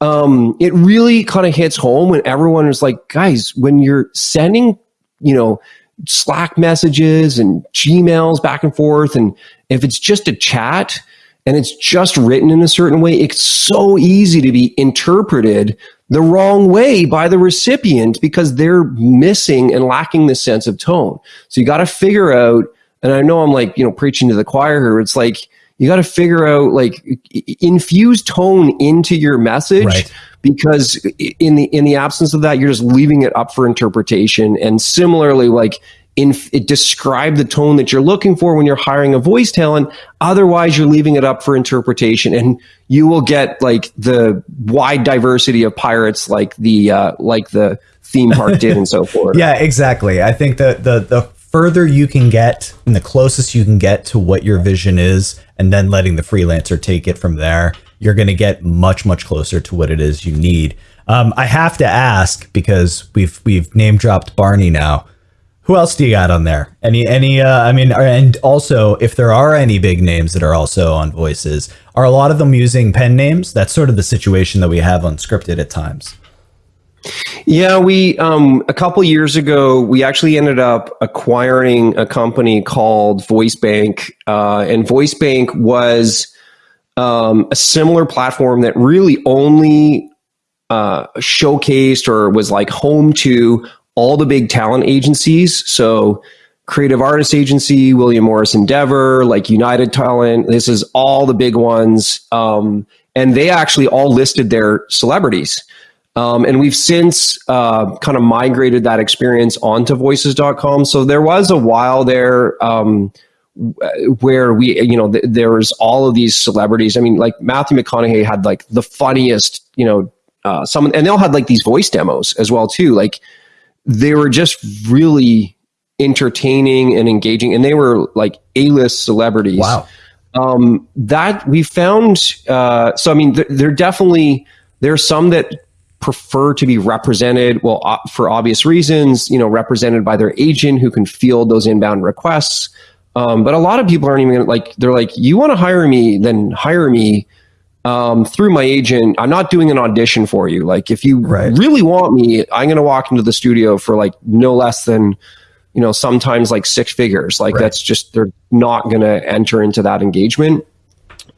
Speaker 4: um it really kind of hits home when everyone is like, guys, when you're sending, you know, Slack messages and Gmails back and forth and if it's just a chat and it's just written in a certain way, it's so easy to be interpreted the wrong way by the recipient because they're missing and lacking the sense of tone. So you got to figure out and I know I'm like, you know, preaching to the choir here. It's like, you got to figure out like infuse tone into your message right. because in the in the absence of that you're just leaving it up for interpretation and similarly like in it describe the tone that you're looking for when you're hiring a voice talent otherwise you're leaving it up for interpretation and you will get like the wide diversity of pirates like the uh like the theme park did and so forth
Speaker 2: yeah exactly i think that the the further you can get and the closest you can get to what your vision is, and then letting the freelancer take it from there, you're going to get much, much closer to what it is you need. Um, I have to ask because we've we've name dropped Barney now. Who else do you got on there? Any any? Uh, I mean, and also if there are any big names that are also on voices, are a lot of them using pen names? That's sort of the situation that we have unscripted at times.
Speaker 4: Yeah, we um, a couple years ago we actually ended up acquiring a company called VoiceBank, uh, and Voice Bank was um, a similar platform that really only uh, showcased or was like home to all the big talent agencies. So, Creative Artist Agency, William Morris Endeavor, like United Talent. This is all the big ones, um, and they actually all listed their celebrities. Um, and we've since uh, kind of migrated that experience onto voices.com. So there was a while there um, where we you know th- there was all of these celebrities i mean like matthew mcconaughey had like the funniest you know uh some and they all had like these voice demos as well too like they were just really entertaining and engaging and they were like a-list celebrities
Speaker 2: Wow.
Speaker 4: um, that we found uh, so i mean th- there definitely there are some that prefer to be represented well uh, for obvious reasons you know represented by their agent who can field those inbound requests um, but a lot of people aren't even gonna, like they're like you want to hire me then hire me um, through my agent i'm not doing an audition for you like if you
Speaker 2: Right.
Speaker 4: really want me i'm going to walk into the studio for like no less than you know sometimes like six figures like
Speaker 2: Right.
Speaker 4: that's just they're not going to enter into that engagement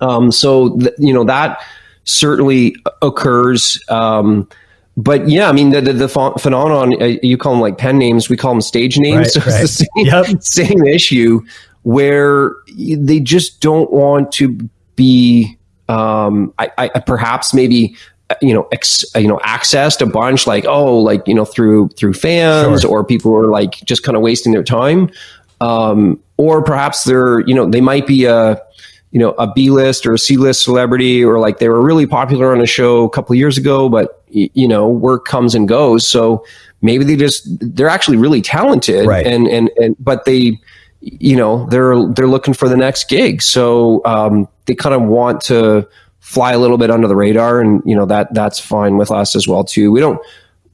Speaker 4: um, so th- you know that certainly occurs um, but yeah i mean the the, the ph- phenomenon uh, you call them like pen names we call them stage names
Speaker 2: Right,
Speaker 4: so
Speaker 2: right.
Speaker 4: it's the same,
Speaker 2: Yep.
Speaker 4: same issue where they just don't want to be um, I, I perhaps maybe uh, you know ex, you know accessed a bunch like oh like you know through through fans
Speaker 2: Sure.
Speaker 4: or people who are like just kind of wasting their time um, or perhaps they're you know they might be a you know a B list or a C list celebrity or like they were really popular on a show a couple of years ago but you know work comes and goes so maybe they just they're actually really talented
Speaker 2: Right.
Speaker 4: and and and but they you know they're they're looking for the next gig so um, they kind of want to fly a little bit under the radar and you know that that's fine with us as well too we don't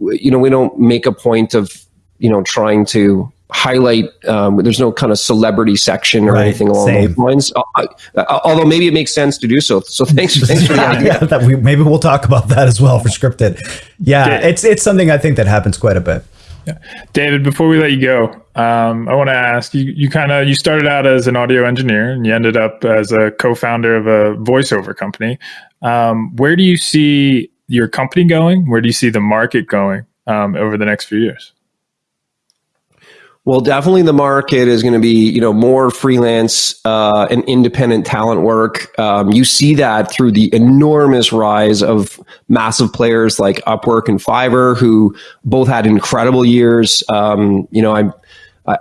Speaker 4: you know we don't make a point of you know trying to highlight um, there's no kind of celebrity section or
Speaker 2: Right,
Speaker 4: anything along
Speaker 2: same.
Speaker 4: those lines Uh, I- I- although maybe it makes sense to do so so thanks thanks for the idea
Speaker 2: yeah, that we, maybe we'll talk about that as well for scripted. Yeah,
Speaker 3: Yeah.
Speaker 2: it's it's something I think that happens quite a bit.
Speaker 3: David, before we let you go, um, I want to ask you. You kind of you started out as an audio engineer, and you ended up as a co-founder of a voiceover company. Um, where do you see your company going? Where do you see the market going um, over the next few years?
Speaker 4: Well, definitely the market is going to be, you know, more freelance uh, and independent talent work. Um, you see that through the enormous rise of massive players like Upwork and Fiverr, who both had incredible years. Um, you know. I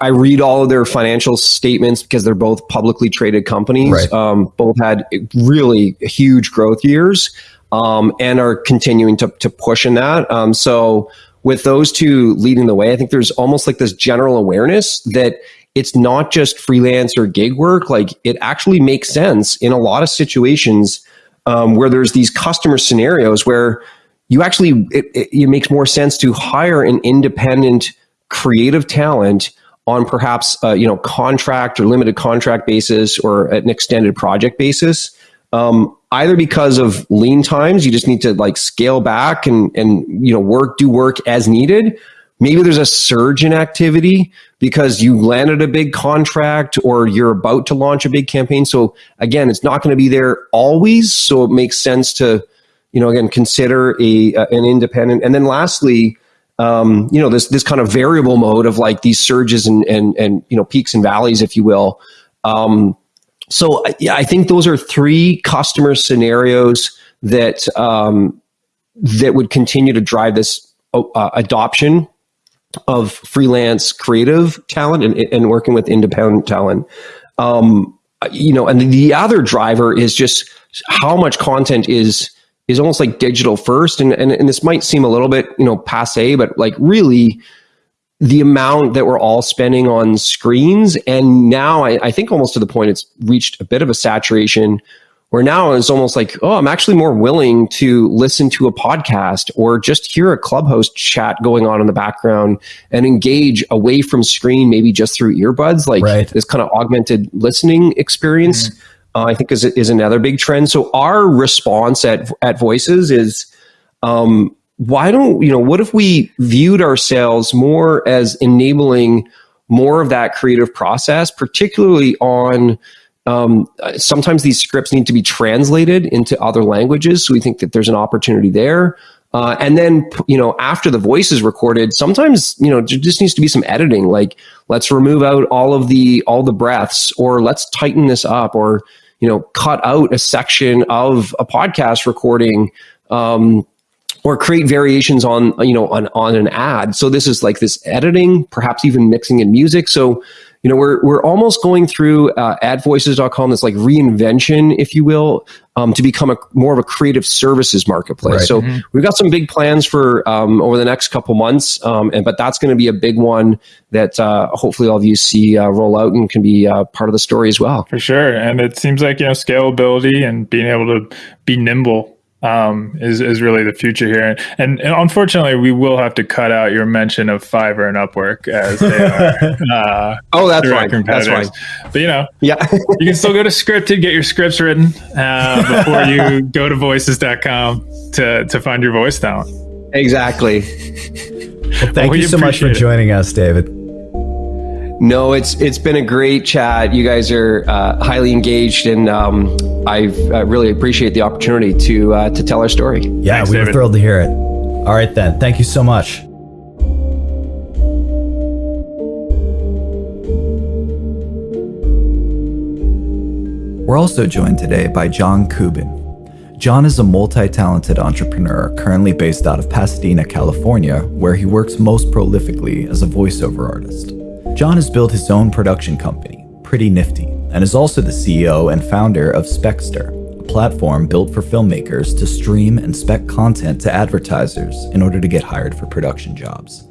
Speaker 4: I read all of their financial statements because they're both publicly traded companies.
Speaker 2: Right.
Speaker 4: Um, both had really huge growth years um, and are continuing to, to push in that. Um, so with those two leading the way, I think there's almost like this general awareness that it's not just freelance or gig work. Like it actually makes sense in a lot of situations um, where there's these customer scenarios where you actually it, it, it makes more sense to hire an independent creative talent on perhaps uh, you know contract or limited contract basis or an extended project basis um, either because of lean times you just need to like scale back and and you know work do work as needed. Maybe there's a surge in activity because you landed a big contract or you're about to launch a big campaign. So again it's not going to be there always. So it makes sense to you know again consider a uh, an independent. And then lastly um, you know this this kind of variable mode of like these surges and and and you know peaks and valleys if you will um, so I- think those are three customer scenarios that um, that would continue to drive this uh, adoption of freelance creative talent and, and working with independent talent. Um, you know, and the other driver is just how much content is is almost like digital first, and and, and this might seem a little bit you know passe, but like really the amount that we're all spending on screens. And now I, I think almost to the point it's reached a bit of a saturation where now it's almost like, oh, I'm actually more willing to listen to a podcast or just hear a clubhouse chat going on in the background and engage away from screen, maybe just through earbuds, like
Speaker 2: Right.
Speaker 4: this kind of augmented listening experience. Uh, I think is is another big trend. So our response at at Voices is um, why don't you know what if we viewed ourselves more as enabling more of that creative process particularly on um, sometimes these scripts need to be translated into other languages so we think that there's an opportunity there. Uh, and then you know after the voice is recorded sometimes you know there just needs to be some editing like let's remove out all of the all the breaths or let's tighten this up or you know cut out a section of a podcast recording um, or create variations on you know on on an ad so this is like this editing perhaps even mixing in music so you know, we're we're almost going through uh, at voices.com, this like reinvention, if you will, um, to become a more of a creative services marketplace.
Speaker 2: Right.
Speaker 4: So we've got some big plans for um, over the next couple months, um, and but that's going to be a big one that uh, hopefully all of you see uh, roll out and can be uh, part of the story as well.
Speaker 3: For sure. And it seems like, you know, scalability and being able to be nimble um, is, is really the future here. And, and unfortunately, we will have to cut out your mention of Fiverr and Upwork as they are uh,
Speaker 4: Oh, that's
Speaker 3: direct
Speaker 4: fine. That's
Speaker 3: competitors.
Speaker 4: fine.
Speaker 3: But, you know,
Speaker 4: Yeah.
Speaker 3: you can still go to Scripted, get your scripts written uh, before you go to voices.com to, to find your voice talent.
Speaker 4: exactly.
Speaker 2: Well, thank
Speaker 3: We
Speaker 2: you so much for
Speaker 3: appreciate it.
Speaker 2: joining us, David.
Speaker 4: No, it's it's been a great chat. You guys are uh, highly engaged, and um, I've uh, really appreciate the opportunity to uh, to tell our story.
Speaker 2: Yeah,
Speaker 3: Thanks,
Speaker 2: we were thrilled to hear it. All right, then. Thank you so much. We're also joined today by John Kubin. John is a multi talented entrepreneur currently based out of Pasadena, California, where he works most prolifically as a voiceover artist. John has built his own production company, Pretty Nifty, and is also the CEO and founder of Specster, a platform built for filmmakers to stream and spec content to advertisers in order to get hired for production jobs.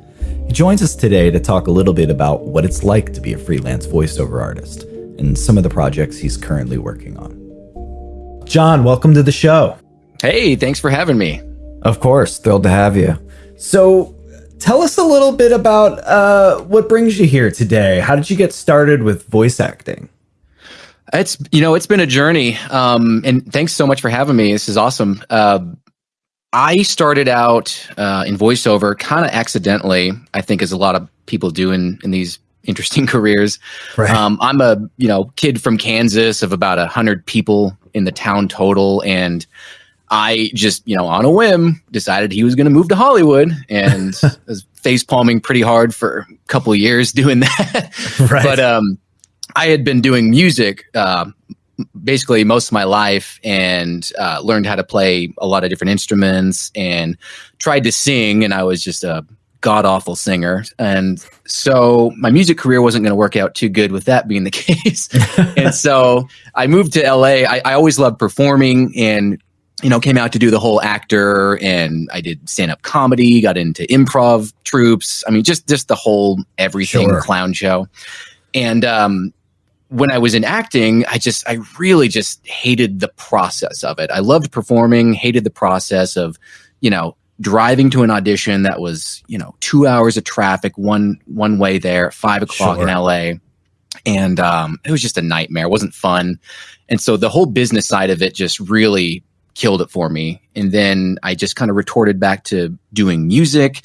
Speaker 2: He joins us today to talk a little bit about what it's like to be a freelance voiceover artist and some of the projects he's currently working on. John, welcome to the show.
Speaker 5: Hey, thanks for having me.
Speaker 2: Of course, thrilled to have you. So, tell us a little bit about uh, what brings you here today. How did you get started with voice acting?
Speaker 5: It's you know it's been a journey, um, and thanks so much for having me. This is awesome. Uh, I started out uh, in voiceover kind of accidentally. I think as a lot of people do in in these interesting careers.
Speaker 2: Right.
Speaker 5: Um, I'm a you know kid from Kansas of about a hundred people in the town total, and I just you know on a whim decided he was going to move to Hollywood, and was face palming pretty hard for a couple of years doing that.
Speaker 2: Right.
Speaker 5: But um, I had been doing music uh, basically most of my life and uh, learned how to play a lot of different instruments and tried to sing, and I was just a god awful singer. And so my music career wasn't going to work out too good with that being the case. and so I moved to LA. I, I always loved performing and you know, came out to do the whole actor and I did stand up comedy, got into improv troupes. I mean, just just the whole everything
Speaker 2: Sure.
Speaker 5: clown show. And um when I was in acting, I just I really just hated the process of it. I loved performing, hated the process of, you know, driving to an audition that was, you know, two hours of traffic, one one way there, five o'clock in LA. And um, it was just a nightmare. It wasn't fun. And so the whole business side of it just really killed it for me. And then I just kind of retorted back to doing music.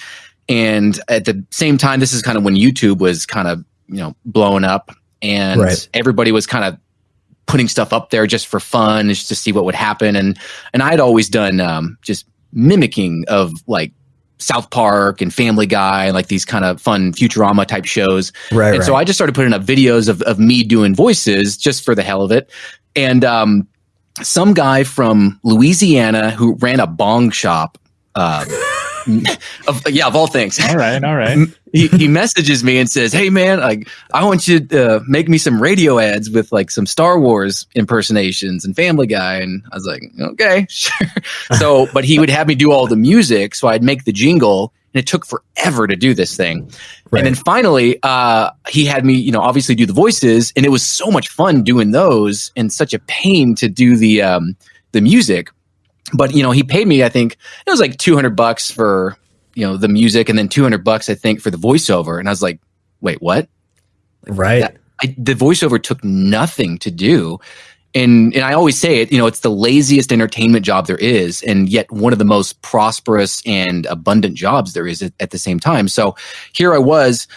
Speaker 5: And at the same time, this is kind of when YouTube was kind of, you know, blowing up and
Speaker 2: Right.
Speaker 5: everybody was kind of putting stuff up there just for fun, just to see what would happen. And and I'd always done um, just mimicking of like South Park and Family Guy, like these kind of fun Futurama type shows.
Speaker 2: Right.
Speaker 5: And so I just started putting up videos of, of me doing voices just for the hell of it. And um, some guy from Louisiana who ran a bong shop, uh, of, yeah, of all things,
Speaker 3: All right. All right.
Speaker 5: he, he messages me and says, "Hey man, like I want you to uh, make me some radio ads with like some Star Wars impersonations and Family Guy." And I was like, "Okay, sure." So, but he would have me do all the music, so I'd make the jingle, and it took forever to do this thing.
Speaker 2: Right.
Speaker 5: And then finally, uh, he had me, you know, obviously do the voices, and it was so much fun doing those, and such a pain to do the um, the music. But you know, he paid me. I think it was like two hundred bucks for you know the music, and then two hundred bucks I think for the voiceover. And I was like, wait, what?
Speaker 2: right.
Speaker 5: that- I, the voiceover took nothing to do. And and I always say it, you know, it's the laziest entertainment job there is, and yet one of the most prosperous and abundant jobs there is at, at the same time. So here I was,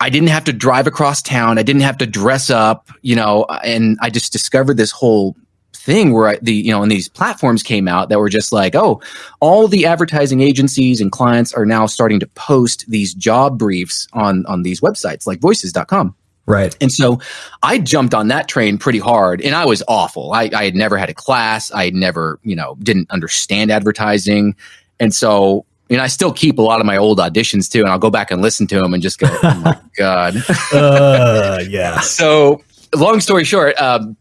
Speaker 5: I didn't have to drive across town, I didn't have to dress up, you know, and I just discovered this whole thing where I, the you know and these platforms came out that were just like oh all the advertising agencies and clients are now starting to post these job briefs on on these websites like voices.com
Speaker 2: Right.
Speaker 5: and so I jumped on that train pretty hard and I was awful. I, I had never had a class. I had never, you know, didn't understand advertising. And so and I still keep a lot of my old auditions too, and I'll go back and listen to them and just go, "Oh my god!"
Speaker 2: uh, yeah.
Speaker 5: So, long story short, um,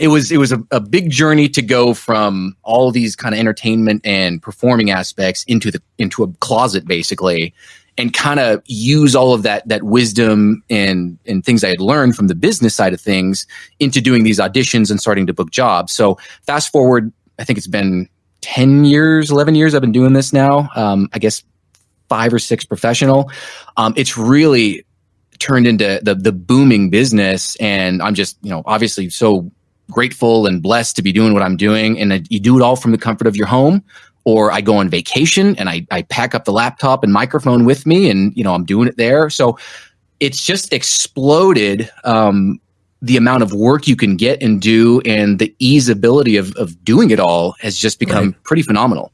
Speaker 5: it was it was a, a big journey to go from all these kind of entertainment and performing aspects into the into a closet, basically, and kind of use all of that that wisdom and and things I had learned from the business side of things into doing these auditions and starting to book jobs. So, fast forward, I think it's been 10 years, 11 years I've been doing this now. Um, I guess five or six professional. Um, it's really turned into the the booming business, and I'm just you know obviously so grateful and blessed to be doing what I'm doing. And you do it all from the comfort of your home. Or I go on vacation and I, I pack up the laptop and microphone with me, and you know I'm doing it there. So it's just exploded um, the amount of work you can get and do and the easeability of, of doing it all has just become right. pretty phenomenal.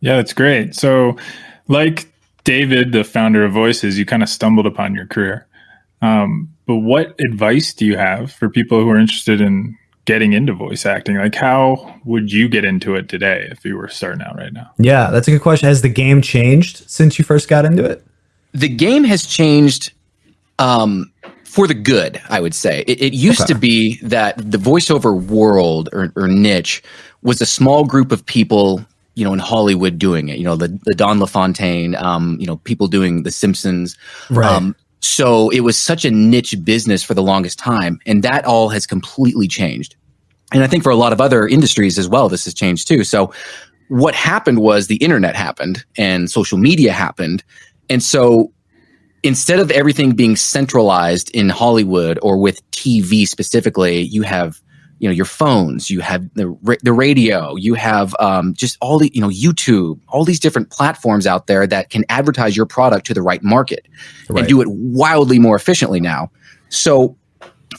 Speaker 3: Yeah, that's great. So, like David, the founder of Voices, you kind of stumbled upon your career. Um, but what advice do you have for people who are interested in getting into voice acting? Like, how would you get into it today if you were starting out right now?
Speaker 2: Yeah, that's a good question. Has the game changed since you first got into it?
Speaker 5: The game has changed um, for the good, I would say. It, it used okay. to be that the voiceover world or, or, niche was a small group of people, you know, in Hollywood doing it. You know, the, the Don LaFontaine, um, you know, people doing The Simpsons.
Speaker 2: Right. Um,
Speaker 5: so it was such a niche business for the longest time, and that all has completely changed. And I think for a lot of other industries as well, this has changed too. So what happened was the internet happened and social media happened. And so instead of everything being centralized in Hollywood or with TV specifically, you have you know your phones, you have the the radio, you have um, just all the you know YouTube, all these different platforms out there that can advertise your product to the right market right. and do it wildly more efficiently now. So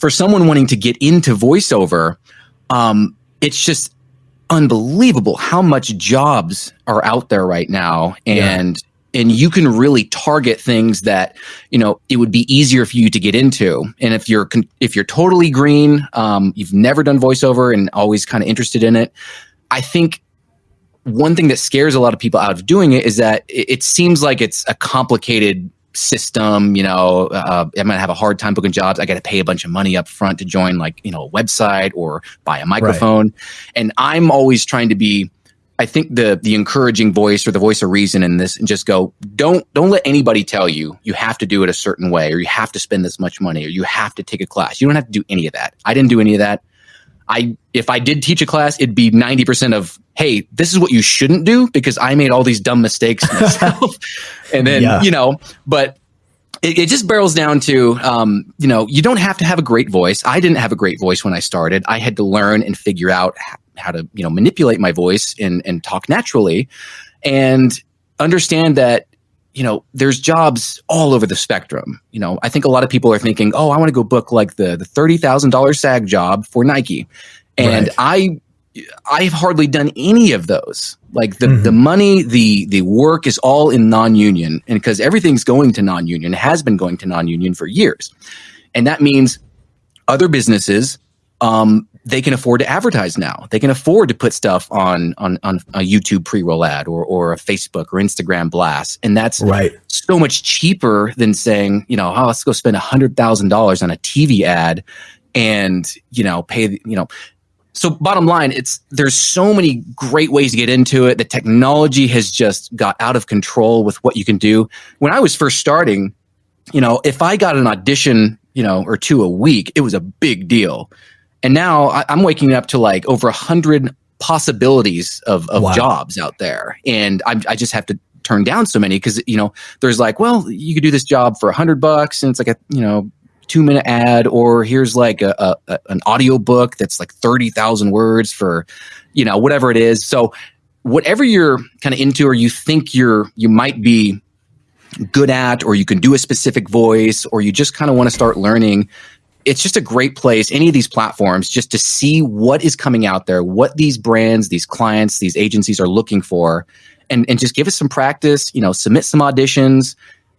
Speaker 5: for someone wanting to get into voiceover, um, it's just unbelievable how much jobs are out there right now and and you can really target things that you know it would be easier for you to get into. And if you're if you're totally green um, you've never done voiceover and always kind of interested in it i think one thing that scares a lot of people out of doing it is that it, it seems like it's a complicated system you know uh, i'm gonna have a hard time booking jobs. I gotta pay a bunch of money up front to join like you know a website or buy a microphone. Right. and i'm always trying to be I think the the encouraging voice or the voice of reason in this and just go don't don't let anybody tell you you have to do it a certain way or you have to spend this much money or you have to take a class. You don't have to do any of that. I didn't do any of that. I if I did teach a class, it'd be 90% of, hey, this is what you shouldn't do because I made all these dumb mistakes myself. and then, yeah. you know, but it, it, just barrels down to um, you know you don't have to have a great voice i didn't have a great voice when i started i had to learn and figure out how to you know manipulate my voice and and talk naturally and understand that you know there's jobs all over the spectrum you know i think a lot of people are thinking oh i want to go book like the the $30000 sag job for nike and right. i i've hardly done any of those like the, mm-hmm. the money the the work is all in non-union and because everything's going to non-union has been going to non-union for years and that means other businesses um, they can afford to advertise now. They can afford to put stuff on on, on a YouTube pre-roll ad or or a Facebook or Instagram blast, and that's
Speaker 2: right.
Speaker 5: so much cheaper than saying, you know, oh, let's go spend a hundred thousand dollars on a TV ad, and you know, pay you know. So bottom line, it's there's so many great ways to get into it. The technology has just got out of control with what you can do. When I was first starting, you know, if I got an audition, you know, or two a week, it was a big deal and now I, am waking up to like over a hundred possibilities of, of wow. jobs out there. And I, I just have to turn down so many because, you know, there's like, well, you could do this job for a hundred bucks and it's like a, you know, two minute ad or here's like a, a, a an audio book that's like 30,000 words for, you know, whatever it is. So whatever you're kind of into or you think you're, you might be good at, or you can do a specific voice, or you just kind of want to start learning, it's just a great place, any of these platforms, just to see what is coming out there, what these brands, these clients, these agencies are looking for, and, and just give us some practice, you know, submit some auditions.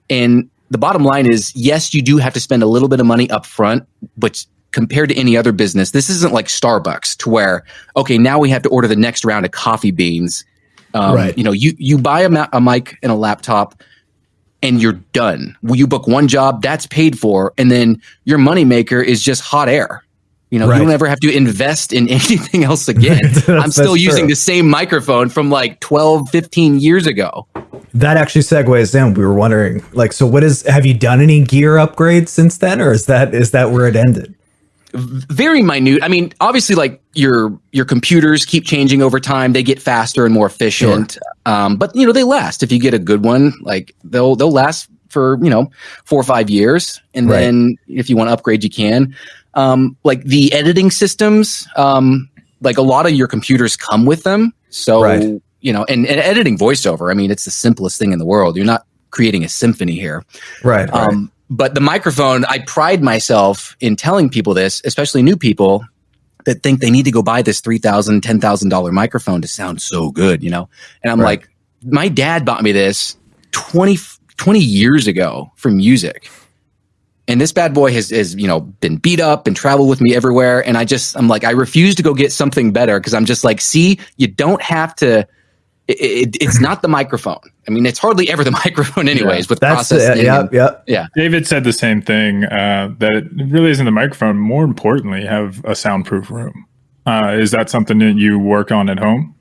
Speaker 5: And the bottom line is, yes, you do have to spend a little bit of money up front, but compared to any other business, this isn't like Starbucks to where, okay, now we have to order the next round of coffee beans Um,
Speaker 2: Right.
Speaker 5: You know, you you buy a, ma- a mic and a laptop, and you're done. You book one job, that's paid for, and then your moneymaker is just hot air. You know,
Speaker 2: Right.
Speaker 5: you don't ever have to invest in anything else again. I'm still using
Speaker 2: true.
Speaker 5: the same microphone from like 12, 15 years ago.
Speaker 2: That actually segues in. We were wondering, like, so what is? Have you done any gear upgrades since then, or is that is that where it ended?
Speaker 5: Very minute. I mean, obviously, like your your computers keep changing over time. They get faster and more efficient. Um, but you know, they last. If you get a good one, like they'll they'll last for you know four or five years. And
Speaker 2: Right.
Speaker 5: then if you want to upgrade, you can. Um, like the editing systems, um, like a lot of your computers come with them. So
Speaker 2: Right.
Speaker 5: you know, and, and editing voiceover. I mean, it's the simplest thing in the world. You're not creating a symphony here.
Speaker 2: Right. right.
Speaker 5: But the microphone, I pride myself in telling people this, especially new people that think they need to go buy this $3,000, $10,000 microphone to sound so good, you know? And I'm
Speaker 2: Right.
Speaker 5: like, my dad bought me this 20, 20 years ago for music. And this bad boy has, has, you know, been beat up and traveled with me everywhere. And I just, I'm like, I refuse to go get something better because I'm just like, see, you don't have to. It, it, it's not the microphone. I mean, it's hardly ever the microphone, anyways. With
Speaker 2: That's uh,
Speaker 5: processing,
Speaker 2: yeah,
Speaker 5: and-
Speaker 2: yeah.
Speaker 3: David said the same thing uh, that it really isn't the microphone. More importantly, have a soundproof room. Uh, is that something that you work on at home?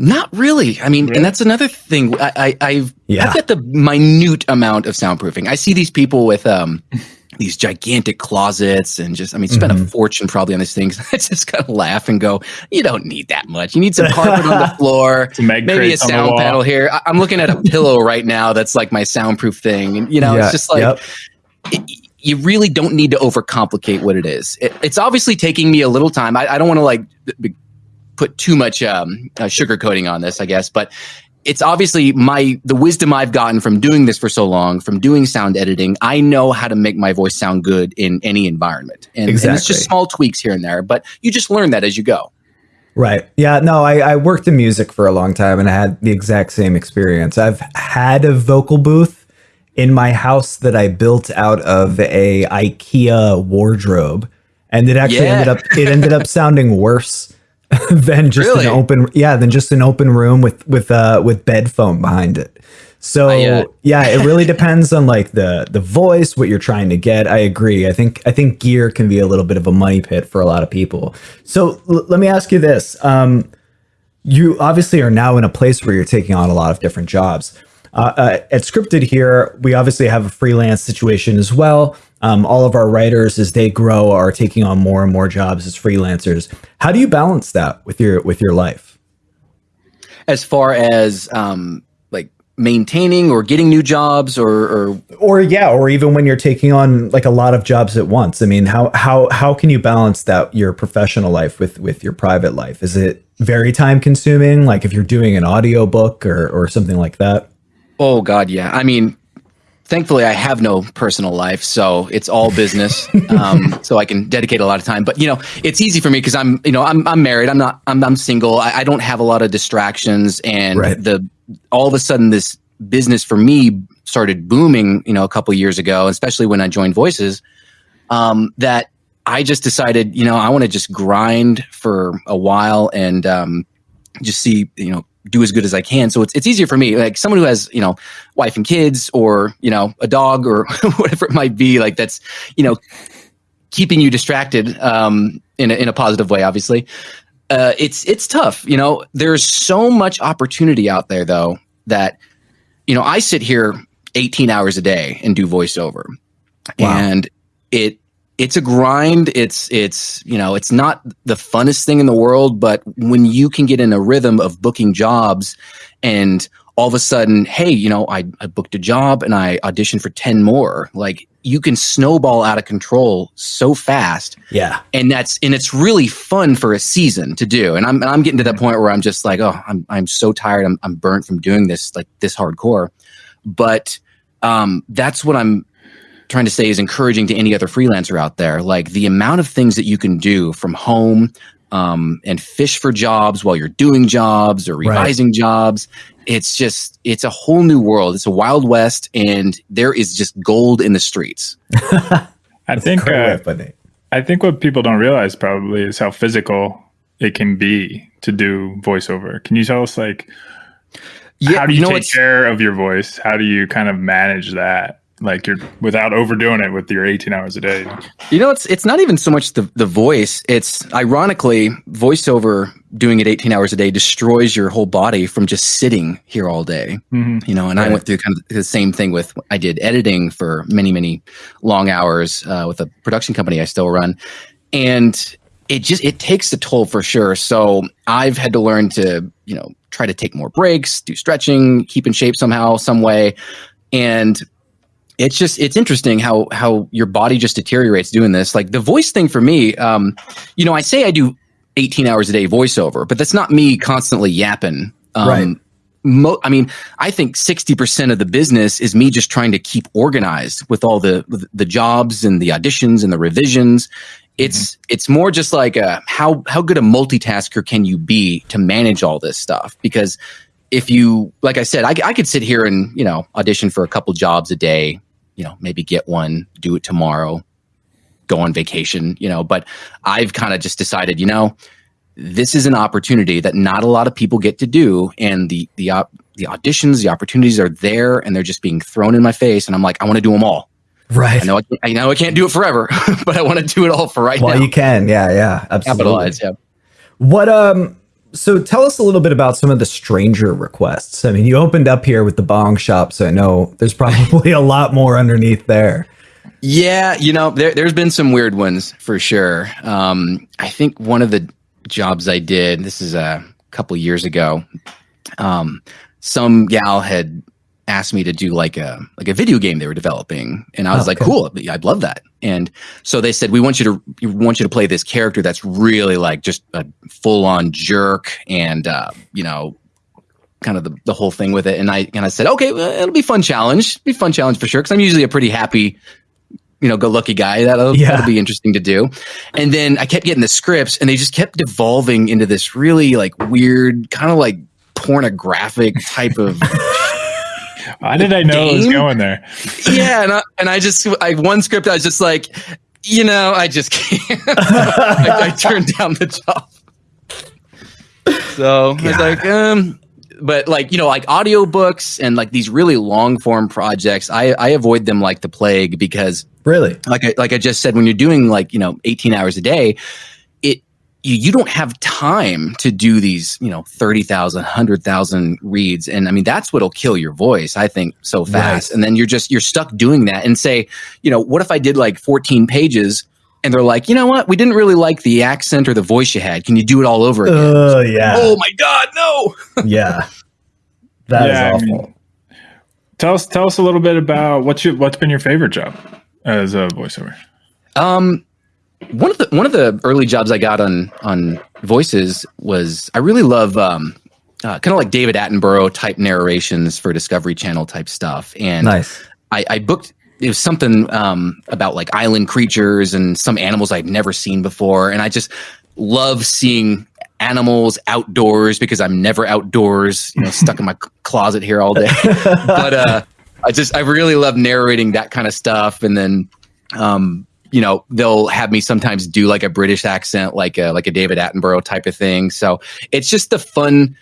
Speaker 5: Not really. I mean,
Speaker 3: Really?
Speaker 5: and that's another thing. I, I I've
Speaker 2: Yeah.
Speaker 5: I've got the minute amount of soundproofing. I see these people with um these gigantic closets and just I mean spend a fortune probably on these things. I just kind of laugh and go, you don't need that much. You need some carpet on the floor. Maybe a
Speaker 3: crates on the
Speaker 5: sound panel here. I- I'm looking at a pillow right now that's like my soundproof thing. And you know,
Speaker 2: Yeah,
Speaker 5: it's just like
Speaker 2: yep.
Speaker 5: it- you really don't need to overcomplicate what it is. It, it's obviously taking me a little time. I, I don't want to like b- put too much um, uh, sugarcoating on this, I guess, but it's obviously my the wisdom I've gotten from doing this for so long, from doing sound editing. I know how to make my voice sound good in any environment, and, and it's just small tweaks here and there. But you just learn that as you go.
Speaker 2: Right. Yeah. No, I, I worked in music for a long time and I had the exact same experience. I've had a vocal booth in my house that I built out of a IKEA wardrobe, and it actually
Speaker 5: Yeah.
Speaker 2: ended up it ended up sounding worse than just
Speaker 5: Really?
Speaker 2: an open yeah than just an open room with with uh with bed foam behind it. So yeah, it really depends on like the the voice, what you're trying to get. I agree. I think I think gear can be a little bit of a money pit for a lot of people. So l- let me ask you this: um, you obviously are now in a place where you're taking on a lot of different jobs. Uh, uh, at Scripted here, we obviously have a freelance situation as well. Um, all of our writers, as they grow, are taking on more and more jobs as freelancers. How do you balance that with your with your life?
Speaker 5: As far as um, like maintaining or getting new jobs, or, or
Speaker 2: or yeah or even when you're taking on like a lot of jobs at once i mean how how how can you balance that your professional life with with your private life is it very time consuming like if you're doing an audiobook or or something like that
Speaker 5: Oh God, yeah. I mean, thankfully, I have no personal life, so it's all business. um, so I can dedicate a lot of time. But you know, it's easy for me because I'm, you know, I'm I'm married. I'm not. I'm I'm single. I, I don't have a lot of distractions, and
Speaker 2: Right.
Speaker 5: the all of a sudden this business for me started booming. You know, a couple years ago, especially when I joined Voices. Um, that I just decided, you know, I want to just grind for a while and um, just see, you know, do as good as I can. So it's it's easier for me, like someone who has, you know, wife and kids, or you know, a dog, or whatever it might be. Like that's, you know, keeping you distracted um, in a, in a positive way. Obviously, uh, it's it's tough. You know, there's so much opportunity out there, though, that you know, I sit here 18 hours a day and do voiceover,
Speaker 2: Wow.
Speaker 5: and it it's a grind. It's it's you know it's not the funnest thing in the world, but when you can get in a rhythm of booking jobs and all of a sudden, hey, you know, I, I booked a job and I auditioned for 10 more. Like you can snowball out of control so fast
Speaker 2: yeah
Speaker 5: and that's and it's really fun for a season to do and i'm i'm getting to that point where i'm just like oh i'm i'm so tired i'm i'm burnt from doing this like this hardcore but um that's what i'm trying to say is encouraging to any other freelancer out there like the amount of things that you can do from home um and fish for jobs while you're doing jobs or
Speaker 2: Right.
Speaker 5: revising jobs it's just it's a whole new world it's a wild west and there is just gold in the streets
Speaker 3: I think uh,
Speaker 2: of putting it.
Speaker 3: I think what people don't realize probably is how physical it can be to do voiceover. Can you tell us like
Speaker 5: Yeah,
Speaker 3: how do you,
Speaker 5: know,
Speaker 3: take care of your voice? How do you kind of manage that? Like you're without overdoing it with your 18 hours a day.
Speaker 5: You know, it's it's not even so much the the voice. It's ironically voiceover doing it 18 hours a day destroys your whole body from just sitting here all day.
Speaker 3: Mhm.
Speaker 5: You know, and I went through kind of the same thing with I did editing for many many long hours uh, with a production company I still run, and it just it takes a toll for sure. So I've had to learn to you know try to take more breaks, do stretching, keep in shape somehow, some way, and it's just it's interesting how how your body just deteriorates doing this like the voice thing for me um you know i say i do 18 hours a day voiceover but that's not me constantly yapping um
Speaker 2: Right.
Speaker 5: Mo- I mean, I think sixty percent of the business is me just trying to keep organized with all the the jobs and the auditions and the revisions. It's it's more just like a, how how good a multitasker can you be to manage all this stuff? Because if you, like I said, I, I could sit here and you know audition for a couple jobs a day, you know, maybe get one, do it tomorrow, go on vacation, you know. But I've kind of just decided, you know, this is an opportunity that not a lot of people get to do, and the the op- the auditions, the opportunities are there, and they're just being thrown in my face, and I'm like, I want to do them all.
Speaker 2: Right.
Speaker 5: I know I, can't- I know I can't do it forever, but I want to do it all for right
Speaker 2: Well,
Speaker 5: now.
Speaker 2: you can. Yeah, yeah. Absolutely.
Speaker 5: Capitalize, yeah.
Speaker 2: What um so tell us a little bit about some of the stranger requests. I mean, you opened up here with the bong shop, so I know there's probably a lot more underneath there.
Speaker 5: Yeah, you know, there, there's been some weird ones for sure. Um, I think one of the jobs I did, this is a couple years ago, um, some gal had asked me to do like a like a video game they were developing, and I was
Speaker 2: Oh,
Speaker 5: like,
Speaker 2: okay.
Speaker 5: "Cool, I'd love that." And so they said, "We want you to we want you to play this character that's really like just a full on jerk, and uh, you know." kind of the, the whole thing with it and i and i said okay well, it'll be fun challenge be a fun challenge for sure because i'm usually a pretty happy you know, go lucky guy. That'll,
Speaker 2: Yeah.
Speaker 5: that'll be interesting to do. And then I kept getting the scripts and they just kept devolving into this really like weird, kind of like pornographic type of
Speaker 3: How did I know it was going there?
Speaker 5: yeah. And I, and I just, I one script, I was just like, you know, I just can't. I, I turned down the job. So I was like, um, but like you know, like audiobooks and like these really long form projects, I I avoid them like the plague because
Speaker 2: Really?
Speaker 5: like I, like I just said, when you're doing like you know 18 hours a day, it you, you don't have time to do these you know 30,000, 100,000 reads, and I mean that's what'll kill your voice. I think so fast,
Speaker 2: Right.
Speaker 5: and then you're just you're stuck doing that. And say, you know, what if I did like 14 pages? And they're like, you know what? We didn't really like the accent or the voice you had. Can you do it all over again?
Speaker 2: Oh yeah.
Speaker 5: oh my god, no!
Speaker 2: yeah. That is
Speaker 3: Yeah, I
Speaker 2: awful.
Speaker 3: mean- Tell us tell us a little bit about what's your what's been your favorite job as a voiceover.
Speaker 5: Um, one of the one of the early jobs I got on on voices was I really love um, uh, kind of like David Attenborough type narrations for Discovery Channel type stuff, and
Speaker 2: nice.
Speaker 5: I, I booked it was something um, about like island creatures and some animals I'd never seen before, and I just love seeing animals outdoors because I'm never outdoors, you know, stuck in my closet here all day. but uh, I just I really love narrating that kind of stuff, and then um, you know they'll have me sometimes do like a British accent, like a like a David Attenborough type of thing. So it's just the fun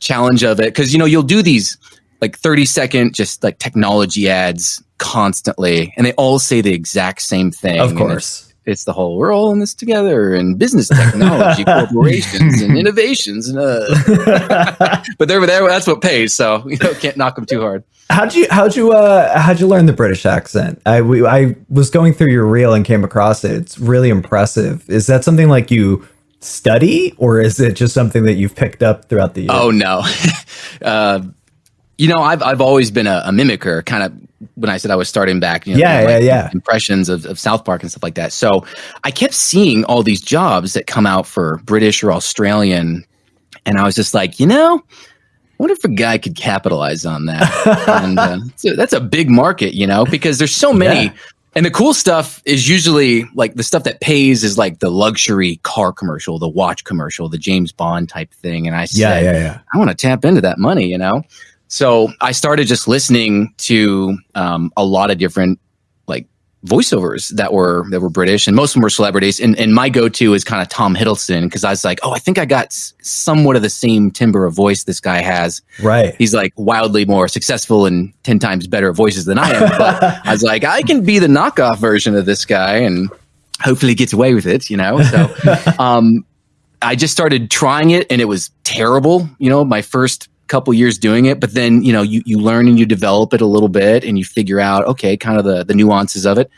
Speaker 5: challenge of it because you know you'll do these like 30 second just like technology ads constantly and they all say the exact same thing
Speaker 2: Of course.
Speaker 5: it's, the whole we're all in this together and business technology corporations and innovations and uh but they're there that's what pays so you know can't knock them too hard
Speaker 2: How'd you how'd you uh how'd you learn the British accent? I we, I was going through your reel and came across it. It's really impressive. Is that something like you study or is it just something that you've picked up throughout the years?
Speaker 5: Oh no. uh, you know, I've I've always been a, a mimicker, kind of when I said I was starting back, you know,
Speaker 2: Yeah,
Speaker 5: like,
Speaker 2: yeah, yeah.
Speaker 5: impressions of, of South Park and stuff like that. So I kept seeing all these jobs that come out for British or Australian, and I was just like, you know, Wonder if a guy could capitalize on that. and uh, so that's a big market, you know, because there's so many.
Speaker 2: Yeah.
Speaker 5: And the cool stuff is usually like the stuff that pays is like the luxury car commercial, the watch commercial, the James Bond type thing. And I said,
Speaker 2: yeah, yeah, yeah.
Speaker 5: I want to tap into that money, you know? So I started just listening to um, a lot of different voiceovers that were that were British, and most of them were celebrities. And, and my go-to is kind of Tom Hiddleston because I was like, oh, I think I got somewhat of the same timbre of voice this guy has.
Speaker 2: Right.
Speaker 5: He's like wildly more successful and ten times better voices than I am. But I was like, I can be the knockoff version of this guy, and hopefully gets away with it. You know, so um, I just started trying it, and it was terrible. You know, my first couple years doing it but then you know you, you learn and you develop it a little bit and you figure out okay kind of the, the nuances of it.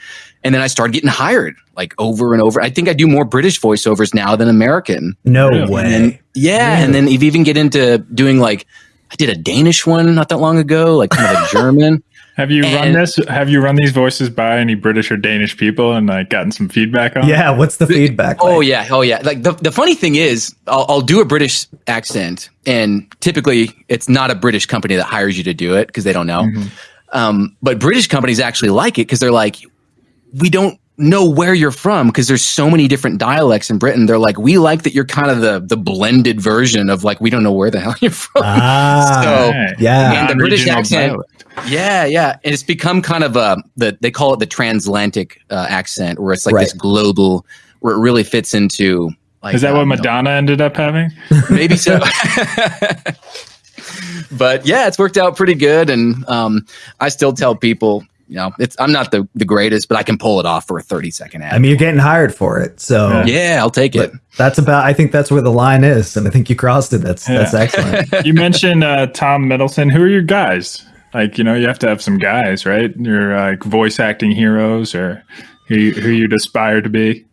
Speaker 5: And then i started getting hired like over and over. I think i do more british voiceovers now than american.
Speaker 2: No
Speaker 3: Really?
Speaker 2: way.
Speaker 5: then, yeah and then you even get into doing like i did a danish one not that long ago like kind of a german
Speaker 3: Have you run this? Have you run these voices by any British or Danish people and like gotten some feedback on? it?
Speaker 2: yeah. What's the feedback?
Speaker 5: Oh
Speaker 2: like?
Speaker 5: yeah, oh yeah. Like the, the funny thing is, I'll, I'll do a British accent, and typically it's not a British company that hires you to do it because they don't know. Um, but British companies actually like it because they're like, we don't know where you're from because there's so many different dialects in Britain. They're like, we like that you're kind of the the blended version of like we don't know where the hell you're from.
Speaker 2: Ah.
Speaker 5: So-
Speaker 2: yeah.
Speaker 5: And the British accent-
Speaker 3: dialect.
Speaker 5: Yeah, yeah, and it's become kind of a the they call it the transatlantic uh, accent, where it's like this global, where it really fits into. Like,
Speaker 3: Is that
Speaker 5: um,
Speaker 3: what
Speaker 5: you know,
Speaker 3: Madonna ended up having?
Speaker 5: maybe so. but yeah, it's worked out pretty good, and um, I still tell people, you know, it's I'm not the the greatest, but I can pull it off for a 30 second ad.
Speaker 2: I mean, you're getting hired for it, so
Speaker 3: Yeah.
Speaker 5: yeah, I'll take it.
Speaker 2: That's about. I think that's where the line is, and I think you crossed it. That's that's excellent.
Speaker 3: you mentioned uh, Tom Hiddleston. Who are your guys? Like, you know, you have to have some guys, right? Your like voice acting heroes, or who you, who you'd aspire to be.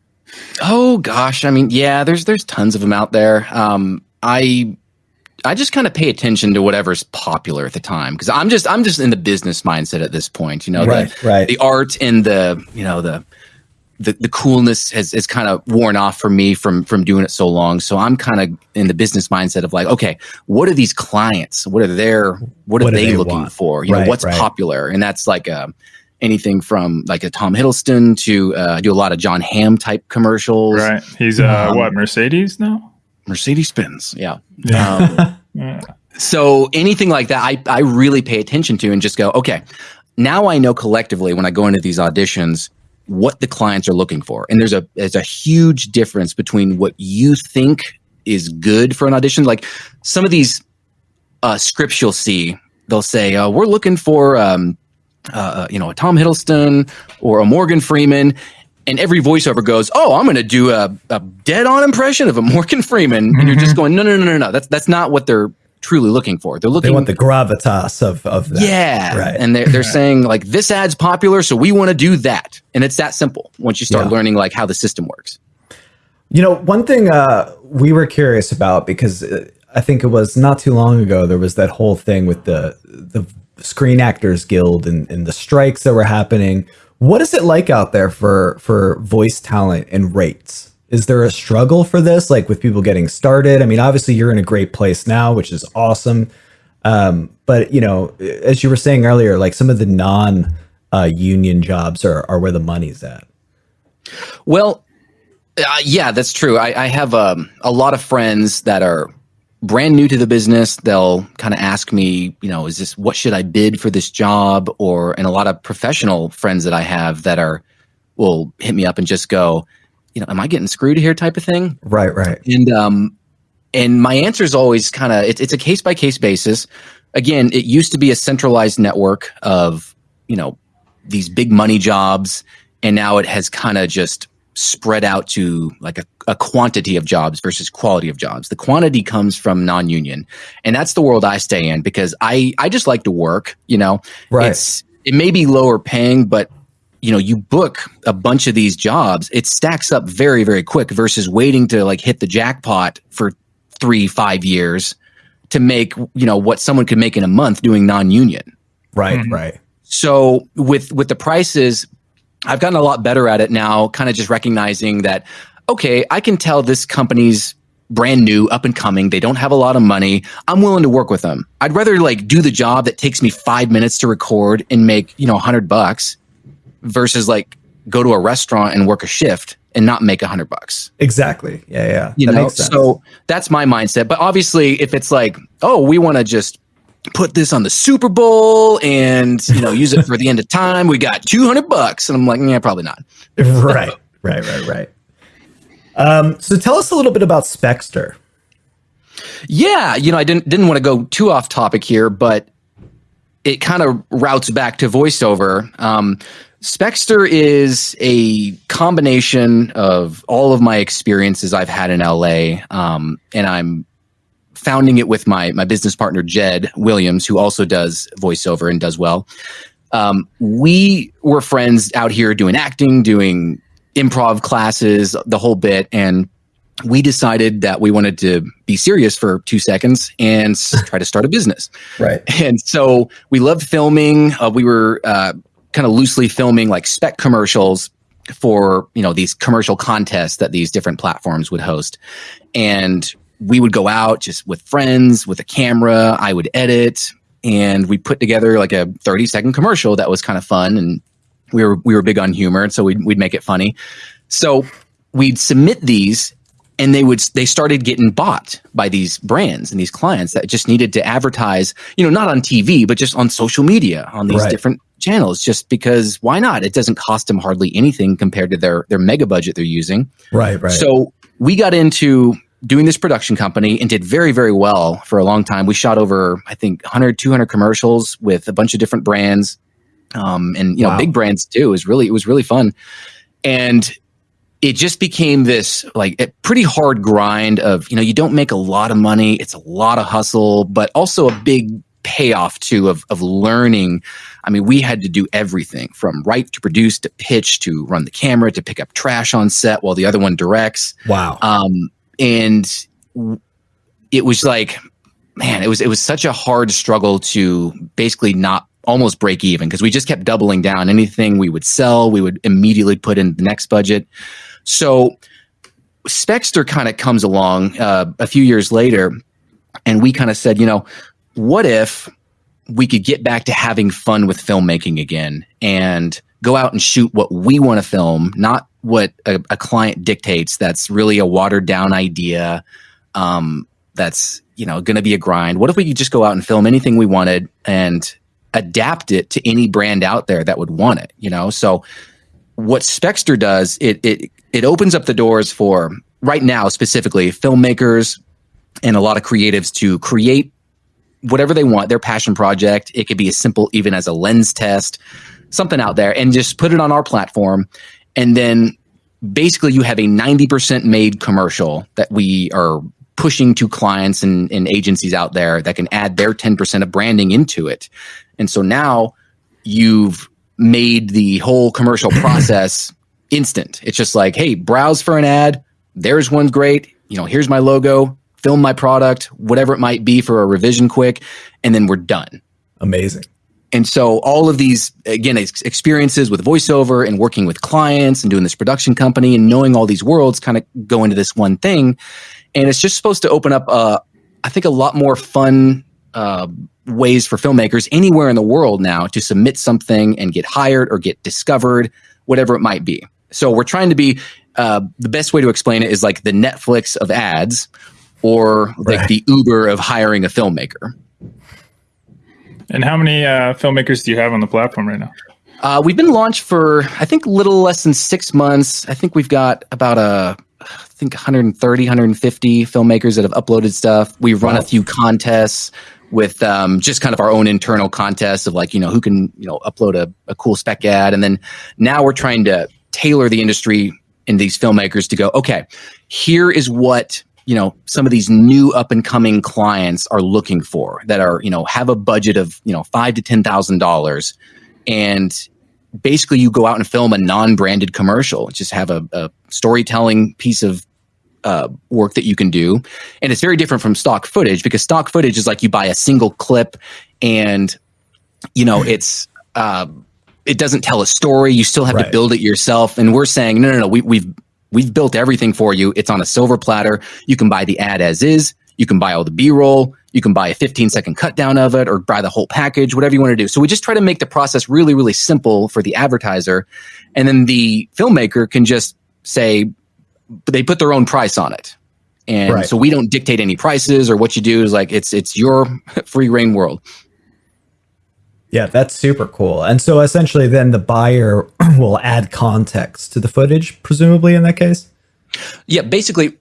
Speaker 5: Oh gosh, I mean, yeah, there's there's tons of them out there. Um, I I just kind of pay attention to whatever's popular at the time because I'm just I'm just in the business mindset at this point. You know, the-
Speaker 2: right, right.
Speaker 5: the art and the you know the the, the coolness has, has kind of worn off for me from from doing it so long. So I'm kind of in the business mindset of like, okay, what are these clients? What are their what are
Speaker 2: What do
Speaker 5: they,
Speaker 2: they
Speaker 5: looking
Speaker 2: want?
Speaker 5: for? You
Speaker 2: Right,
Speaker 5: know, what's
Speaker 2: right.
Speaker 5: popular? And that's like a anything from like a Tom Hiddleston to uh, I do a lot of Jon Hamm type commercials.
Speaker 3: Right? He's uh,
Speaker 5: Um,
Speaker 3: what Mercedes now?
Speaker 5: Mercedes Benz, yeah.
Speaker 3: Yeah.
Speaker 5: Um,
Speaker 3: Yeah.
Speaker 5: so anything like that, I, I really pay attention to and just go, okay, now I know collectively when I go into these auditions what the clients are looking for. And there's a there's a huge difference between what you think is good for an audition. Like some of these uh, scripts you'll see, they'll say, uh, we're looking for um, uh, you know, a Tom Hiddleston or a Morgan Freeman. And every voiceover goes, "Oh, I'm going to do a, a dead-on impression of a Morgan Freeman," and you're just going, "No, no, no, no, no. That's that's not what they're truly looking for. They're
Speaker 2: They
Speaker 5: looking
Speaker 2: want the gravitas of of that.
Speaker 5: yeah,
Speaker 2: right.
Speaker 5: and they're they're saying like this ad's popular, so we want to do that, and it's that simple. Once you start
Speaker 2: Yeah.
Speaker 5: learning like how the system works.
Speaker 2: You know, one thing uh, we were curious about because uh, I think it was not too long ago there was that whole thing with the the Screen Actors Guild and, and the strikes that were happening. What is it like out there for for voice talent and rates? Is there a struggle for this, like with people getting started? I mean, obviously you're in a great place now, which is awesome. Um, but you know, as you were saying earlier, like some of the non uh, union jobs are, are where the money's at.
Speaker 5: Well, uh, yeah, that's true. I, I have um, a lot of friends that are brand new to the business. They'll kind of ask me, you know, is this what should I bid for this job? Or and a lot of professional friends that I have that are will hit me up and just go, you know, am I getting screwed here? Type of thing.
Speaker 2: Right, right.
Speaker 5: And um, and my answer is always kind of it's it's a case by case basis. Again, it used to be a centralized network of you know these big money jobs, and now it has kind of just spread out to like a, a quantity of jobs versus quality of jobs. The quantity comes from non-union, and that's the world I stay in because I I just like to work. You know,
Speaker 2: Right.
Speaker 5: it's it may be lower paying, but you know you book a bunch of these jobs it stacks up very very quick versus waiting to like hit the jackpot for three five years to make you know what someone could make in a month doing non-union
Speaker 2: Right,
Speaker 3: Mhm.
Speaker 2: right.
Speaker 5: so with with the prices i've gotten a lot better at it now kind of just recognizing that okay i can tell this company's brand new up and coming they don't have a lot of money i'm willing to work with them i'd rather like do the job that takes me five minutes to record and make you know a 100 bucks versus like go to a restaurant and work a shift and not make a 100 bucks
Speaker 2: Exactly. Yeah, yeah.
Speaker 5: you
Speaker 2: that
Speaker 5: know
Speaker 2: makes sense.
Speaker 5: so that's my mindset but obviously if it's like oh we want to just put this on the Super Bowl and you know use it for the end of time. We got 200 bucks. And I'm like, yeah, probably not.
Speaker 2: right, right, right, right. Um, so tell us a little bit about Spexter.
Speaker 5: Yeah, you know, I didn't didn't want to go too off topic here, but it kind of routes back to voiceover. Um, is a combination of all of my experiences I've had in LA, um, and I'm founding it with my my business partner Jed Williams, who also does voiceover and does well. Um, we were friends out here doing acting, doing improv classes, the whole bit, and we decided that we wanted to be serious for two seconds and try to start a business.
Speaker 2: Right.
Speaker 5: And so we loved filming. Uh, we were uh, kind of loosely filming like spec commercials for you know these commercial contests that these different platforms would host, and we would go out just with friends with a camera. I would edit, and we put together like a thirty second commercial that was kind of fun and we were we were big on humor, and so we'd we'd make it funny. So we'd submit these and they would they started getting bought by these brands and these clients that just needed to advertise you know not on tv but just on social media on these
Speaker 2: Right.
Speaker 5: different channels just because why not it doesn't cost them hardly anything compared to their their mega budget they're using
Speaker 2: Right, right.
Speaker 5: so we got into doing this production company and did very, very well for a long time. We shot over, I think, 100, 200 commercials with a bunch of different brands. Um, and, you know, big brands too. It was really, it was really fun. And it just became this like a pretty hard grind of, you know, you don't make a lot of money. It's a lot of hustle, but also a big payoff too of, of learning. I mean, we had to do everything from write to produce to pitch to run the camera to pick up trash on set while the other one directs.
Speaker 2: wow.
Speaker 5: Um, and it was like, man, it was it was such a hard struggle to basically not almost break even because we just kept doubling down. Anything we would sell, we would immediately put in the next budget. So Spexter kind of comes along uh, a few years later, and we kind of said, you know, what if we could get back to having fun with filmmaking again and go out and shoot what we want to film, not what a, a client dictates. That's really a watered down idea. Um, that's you know going to be a grind. What if we could just go out and film anything we wanted and adapt it to any brand out there that would want it? You know, so what Spexter does, it it it opens up the doors for right now specifically filmmakers and a lot of creatives to create whatever they want, their passion project. It could be as simple even as a lens test, something out there, and just put it on our platform. And then basically you have a 90% made commercial that we are pushing to clients and, and agencies out there that can add their 10% of branding into it. And so now you've made the whole commercial process instant. It's just like, hey, browse for an ad. There's one great. You know, here's my logo. Film my product, whatever it might be for a revision quick, and then we're done.
Speaker 2: Amazing.
Speaker 5: And so all of these, again, ex- experiences with voiceover and working with clients and doing this production company and knowing all these worlds kind of go into this one thing. And it's just supposed to open up, uh, I think, a lot more fun uh, ways for filmmakers anywhere in the world now to submit something and get hired or get discovered, whatever it might be. So we're trying to be, uh, the best way to explain it is like the Netflix of ads or like
Speaker 2: Right.
Speaker 5: the Uber of hiring a filmmaker.
Speaker 3: And how many uh, filmmakers do you have on the platform right now?
Speaker 5: Uh, we've been launched for I think a little less than six months. I think we've got about a think 130, 150 filmmakers that have uploaded stuff. We've run
Speaker 2: Wow.
Speaker 5: a few contests with um, just kind of our own internal contests of like you know who can you know upload a, a cool spec ad, and then now we're trying to tailor the industry and these filmmakers to go okay. Here is what you know some of these new up and coming clients are looking for that are you know have a budget of you know five to ten thousand dollars and basically you go out and film a non-branded commercial just have a, a storytelling piece of uh, work that you can do. And it's very different from stock footage because stock footage is like you buy a single clip and you know it's uh, it doesn't tell a story. You still have
Speaker 2: Right.
Speaker 5: to build it yourself. And we're saying no no no we, we've we've built everything for you. It's on a silver platter. You can buy the ad as is. You can buy all the b-roll. You can buy a 15 second cut down of it or buy the whole package whatever you want to do. So we just try to make the process really really simple for the advertiser. And then the filmmaker can just say they put their own price on it And
Speaker 2: Right.
Speaker 5: so we don't dictate any prices or what you do is like it's it's your free reign world.
Speaker 2: Yeah, that's super cool. And so essentially, then the buyer will add context to the footage, presumably in that case.
Speaker 5: Yeah, basically,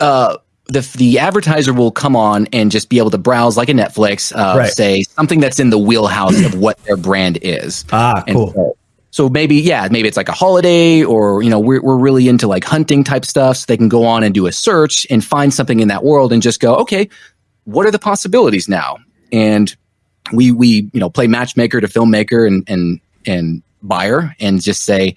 Speaker 5: uh, the the advertiser will come on and just be able to browse like a Netflix, uh,
Speaker 2: Right.
Speaker 5: say something that's in the wheelhouse of what their brand is.
Speaker 2: Ah, cool.
Speaker 5: so, so maybe yeah, maybe it's like a holiday, or you know, we're we're really into like hunting type stuff. So they can go on and do a search and find something in that world and just go, okay, what are the possibilities now? And we we you know play matchmaker to filmmaker and and and buyer and just say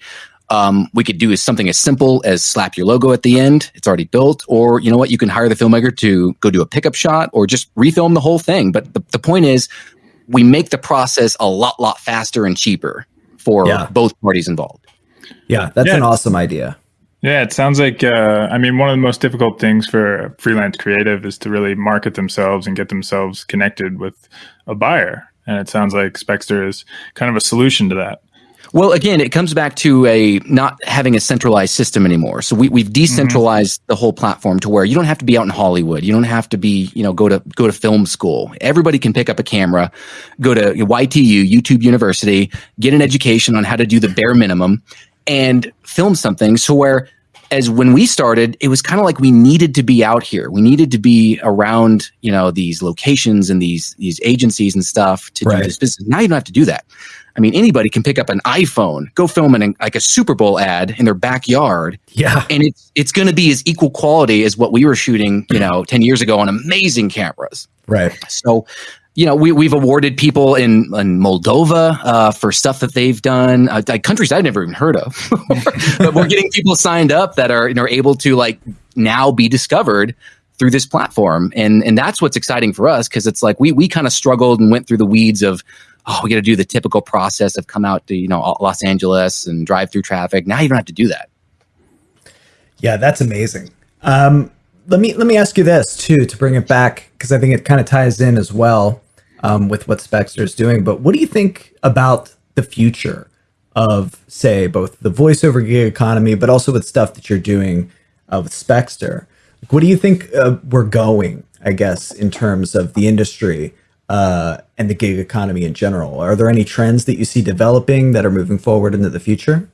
Speaker 5: um, we could do something as simple as slap your logo at the end. It's already built. Or you know what? You can hire the filmmaker to go do a pickup shot or just refilm the whole thing. But the, the point is we make the process a lot lot faster and cheaper for
Speaker 2: Yeah.
Speaker 5: both parties involved
Speaker 2: Yeah, that's
Speaker 3: Yeah.
Speaker 2: an awesome idea.
Speaker 3: Yeah, it sounds like uh, I mean one of the most difficult things for a freelance creative is to really market themselves and get themselves connected with a buyer. And it sounds like Spexter is kind of a solution to that.
Speaker 5: Well, again, it comes back to a not having a centralized system anymore. So we, we've mm-hmm. decentralized the whole platform to where you don't have to be out in Hollywood. You don't have to be, you know, go to go to film school. Everybody can pick up a camera, go to YTU, YouTube University, get an education on how to do the bare minimum, and film something. So where as when we started, it was kind of like we needed to be out here. We needed to be around, you know, these locations and these these agencies and stuff to
Speaker 2: Right.
Speaker 5: do this business. Now you don't have to do that. I mean, anybody can pick up an iPhone, go film an like a Super Bowl ad in their backyard,
Speaker 2: Yeah.
Speaker 5: and it's it's going to be as equal quality as what we were shooting, you know, ten years ago on amazing cameras.
Speaker 2: Right.
Speaker 5: So, you know, we we've awarded people in in Moldova uh, for stuff that they've done, uh, like countries I've never even heard of. but we're getting people signed up that are you know able to like now be discovered through this platform, and and that's what's exciting for us because it's like we we kind of struggled and went through the weeds of. Oh, we got to do the typical process of come out to you know Los Angeles and drive through traffic. Now you don't have to do that.
Speaker 2: Yeah, that's amazing. Um, let me let me ask you this too to bring it back because I think it kind of ties in as well um, with what Spexter is doing. But what do you think about the future of, say, both the voiceover gig economy, but also with stuff that you're doing uh, with Spexter? Like, what do you think uh, we're going? I guess in terms of the industry uh, and the gig economy in general, are there any trends that you see developing that are moving forward into the future?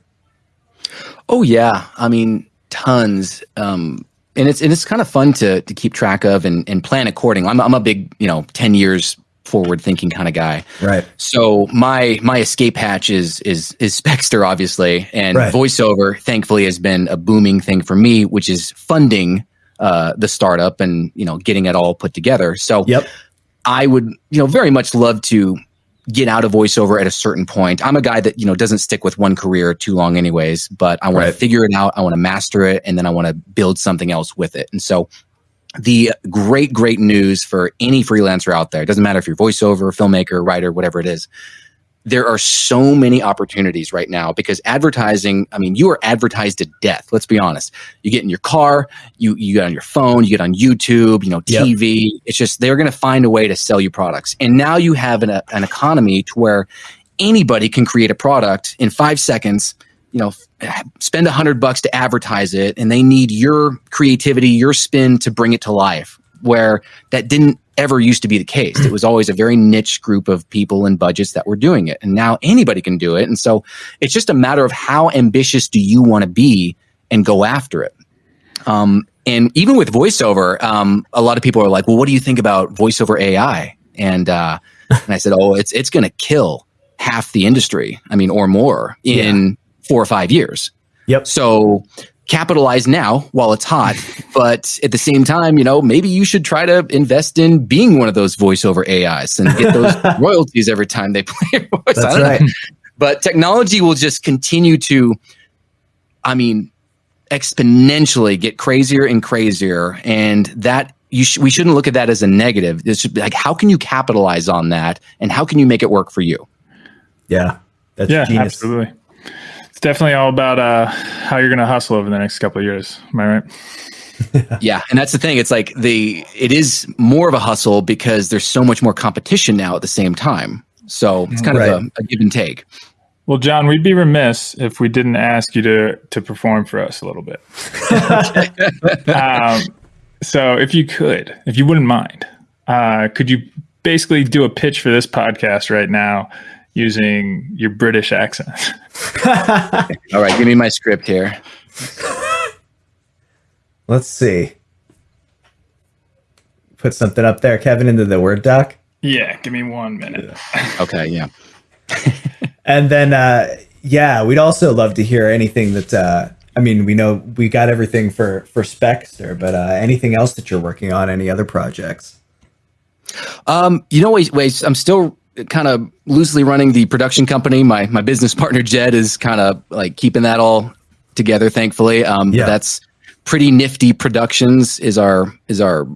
Speaker 5: Oh yeah, I mean tons. Um, and it's and it's kind of fun to to keep track of and, and plan accordingly. I'm I'm a big you know ten years forward thinking kind of guy.
Speaker 2: Right.
Speaker 5: So my my escape hatch is is is Spexter obviously, and
Speaker 2: Right.
Speaker 5: voiceover thankfully has been a booming thing for me, which is funding uh, the startup and you know getting it all put together. So
Speaker 2: Yep.
Speaker 5: I would, you know, very much love to get out of voiceover at a certain point. I'm a guy that, you know, doesn't stick with one career too long anyways, but I want
Speaker 2: Right.
Speaker 5: to figure it out, I want to master it, and then I want to build something else with it. And so the great, great news for any freelancer out there, it doesn't matter if you're voiceover, filmmaker, writer, whatever it is, there are so many opportunities right now because advertising, I mean, you are advertised to death. Let's be honest. You get in your car, you you get on your phone, you get on YouTube, you know,
Speaker 2: Yep.
Speaker 5: TV. It's just they're going to find a way to sell you products. And now you have an, an economy to where anybody can create a product in 5 seconds, you know, spend a 100 bucks to advertise it and they need your creativity, your spin to bring it to life where that didn't ever used to be the case. It was always a very niche group of people and budgets that were doing it. And now anybody can do it. And so it's just a matter of how ambitious do you want to be and go after it. Um, and even with voiceover, um, a lot of people are like, well, what do you think about voiceover AI? And, uh, and I said, oh, it's, it's going to kill half the industry. I mean, or more in four or five years.
Speaker 2: Yep.
Speaker 5: So capitalize now while it's hot, but at the same time, you know, maybe you should try to invest in being one of those voiceover AIs and get those royalties every time they play a voice. I
Speaker 2: That's
Speaker 5: don't know. But technology will just continue to, I mean, exponentially get crazier and crazier, and that you sh- we shouldn't look at that as a negative. It should be like, how can you capitalize on that, and how can you make it work for you?
Speaker 2: Yeah. That's
Speaker 3: Yeah,
Speaker 2: genius.
Speaker 3: absolutely. It's definitely all about uh, how you're going to hustle over the next couple of years. Am I right?
Speaker 5: Yeah, and that's the thing. It's like the it is more of a hustle because there's so much more competition now at the same time. So it's kind
Speaker 2: Right.
Speaker 5: of a, a give and take.
Speaker 3: Well, John, we'd be remiss if we didn't ask you to to perform for us a little bit. um, So, if you could, if you wouldn't mind, uh, could you basically do a pitch for this podcast right now using your British accent?
Speaker 5: All right, give me my script here.
Speaker 2: Let's see. Put something up there, Kevin, into the Word doc.
Speaker 3: yeah, give me one minute.
Speaker 5: Okay, yeah.
Speaker 2: And then, uh, yeah, we'd also love to hear anything that. Uh, I mean, we know we got everything for for Spexter, but uh, anything else that you're working on? Any other projects?
Speaker 5: Um, you know, wait, wait, I'm still kind of loosely running the production company. My my business partner Jed is kind of like keeping that all together. Thankfully, um,
Speaker 2: Yeah.
Speaker 5: that's pretty nifty productions is our is our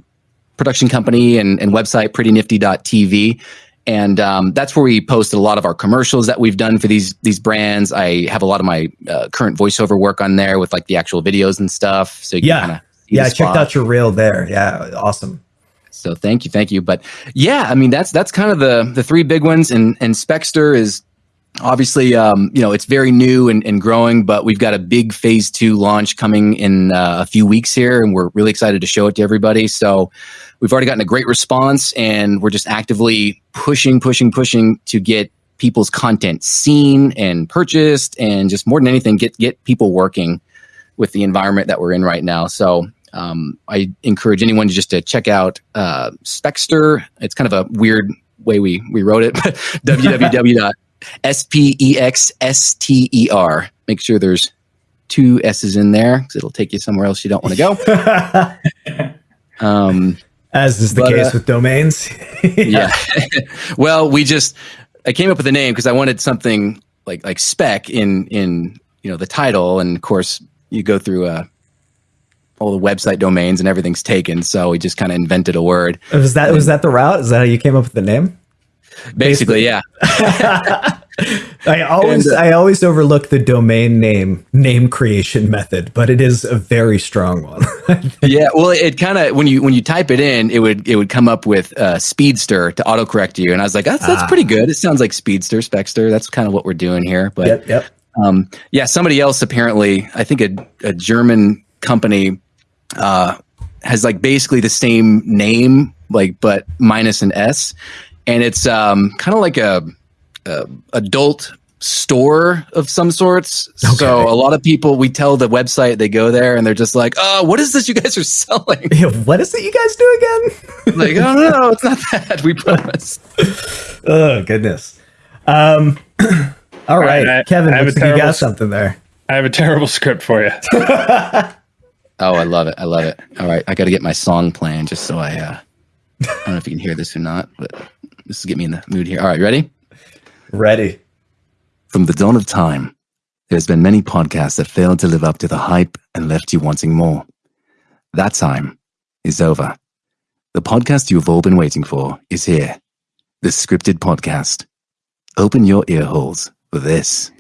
Speaker 5: production company and, and website prettynifty.tv and um, that's where we posted a lot of our commercials that we've done for these these brands i have a lot of my uh, current voiceover work on there with like the actual videos and stuff so you
Speaker 2: Yeah. Yeah, I checked out your reel there. Yeah, awesome.
Speaker 5: So thank you, thank you. But yeah, I mean that's that's kind of the the three big ones, and and Spexter is obviously um, you know it's very new and, and growing, but we've got a big phase two launch coming in uh, a few weeks here, and we're really excited to show it to everybody. So we've already gotten a great response, and we're just actively pushing, pushing, pushing to get people's content seen and purchased, and just more than anything, get get people working with the environment that we're in right now. So um, I encourage anyone to just to check out uh, Spexter. It's kind of a weird way we we wrote it, but www.spexster. Make sure there's two S's in there because it'll take you somewhere else you don't want to go. Um,
Speaker 2: As is the
Speaker 5: But,
Speaker 2: case
Speaker 5: uh,
Speaker 2: with domains.
Speaker 5: yeah. well, we just I came up with a name because I wanted something like like spec in in you know the title, and of course you go through uh, all the website domains and everything's taken. So we just kind of invented a word.
Speaker 2: Was that was that the route? Is that how you came up with the name?
Speaker 5: Basically, yeah.
Speaker 2: I always
Speaker 5: And, uh,
Speaker 2: I always overlook the domain name name creation method, but it is a very strong one.
Speaker 5: yeah well it kind of when you when you type it in it would it would come up with uh, speedster to autocorrect you and i was like that's that's
Speaker 2: Ah.
Speaker 5: pretty good it sounds like speedster spexter that's kind of what we're doing here but
Speaker 2: yep, yep.
Speaker 5: um, yeah somebody else apparently i think a, a german company uh, has like basically the same name like but minus an s and it's um, kind of like a, a adult store of some sorts so a lot of people we tell the website they go there and they're just like oh what is this you guys are selling
Speaker 2: Yeah, what is it you guys do again?
Speaker 5: like oh no, no it's not that we promise
Speaker 2: oh goodness. Um, all right,
Speaker 3: I-
Speaker 2: Kevin,
Speaker 3: I have
Speaker 2: looks
Speaker 3: a
Speaker 2: like you got something there.
Speaker 3: I have a terrible script for you.
Speaker 5: Oh i love it i love it all right i gotta get my song playing just so i uh i don't know if you can hear this or not but this is get me in the mood here all right ready
Speaker 2: Ready.
Speaker 1: From the dawn of time, there's been many podcasts that failed to live up to the hype and left you wanting more. That time is over. The podcast you've all been waiting for is here. The scripted podcast. Open your ear holes for this.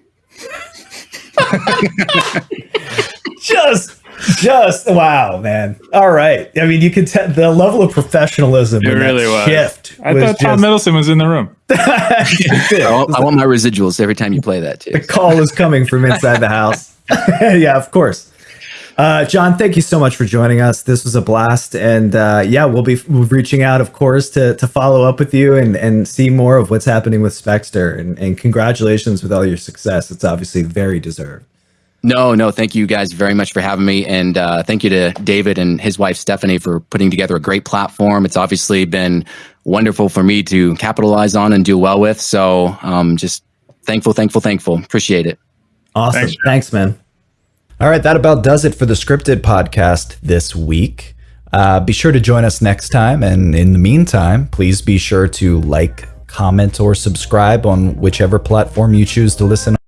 Speaker 2: Just, just wow, man. All right. I mean, you can tell the level of professionalism.
Speaker 3: It really was.
Speaker 2: Shift.
Speaker 3: I
Speaker 2: was
Speaker 3: thought Tom
Speaker 2: just-
Speaker 3: Hiddleston was in the room.
Speaker 5: I want, I want my residuals every time you play that too
Speaker 2: the call is coming from inside the house. yeah, of course. Uh, John, thank you so much for joining us. This was a blast, and uh, yeah, we'll be reaching out, of course, to to follow up with you and and see more of what's happening with Spexter. And, and congratulations with all your success. It's obviously very deserved.
Speaker 5: No, no, thank you guys very much for having me. And uh, thank you to David and his wife, Stephanie, for putting together a great platform. It's obviously been wonderful for me to capitalize on and do well with. So um, just thankful, thankful, thankful. Appreciate it.
Speaker 2: Awesome.
Speaker 3: Thanks,
Speaker 2: Thanks, man. All right, that about does it for the scripted podcast this week. Uh, be sure to join us next time. And in the meantime, please be sure to like, comment, or subscribe on whichever platform you choose to listen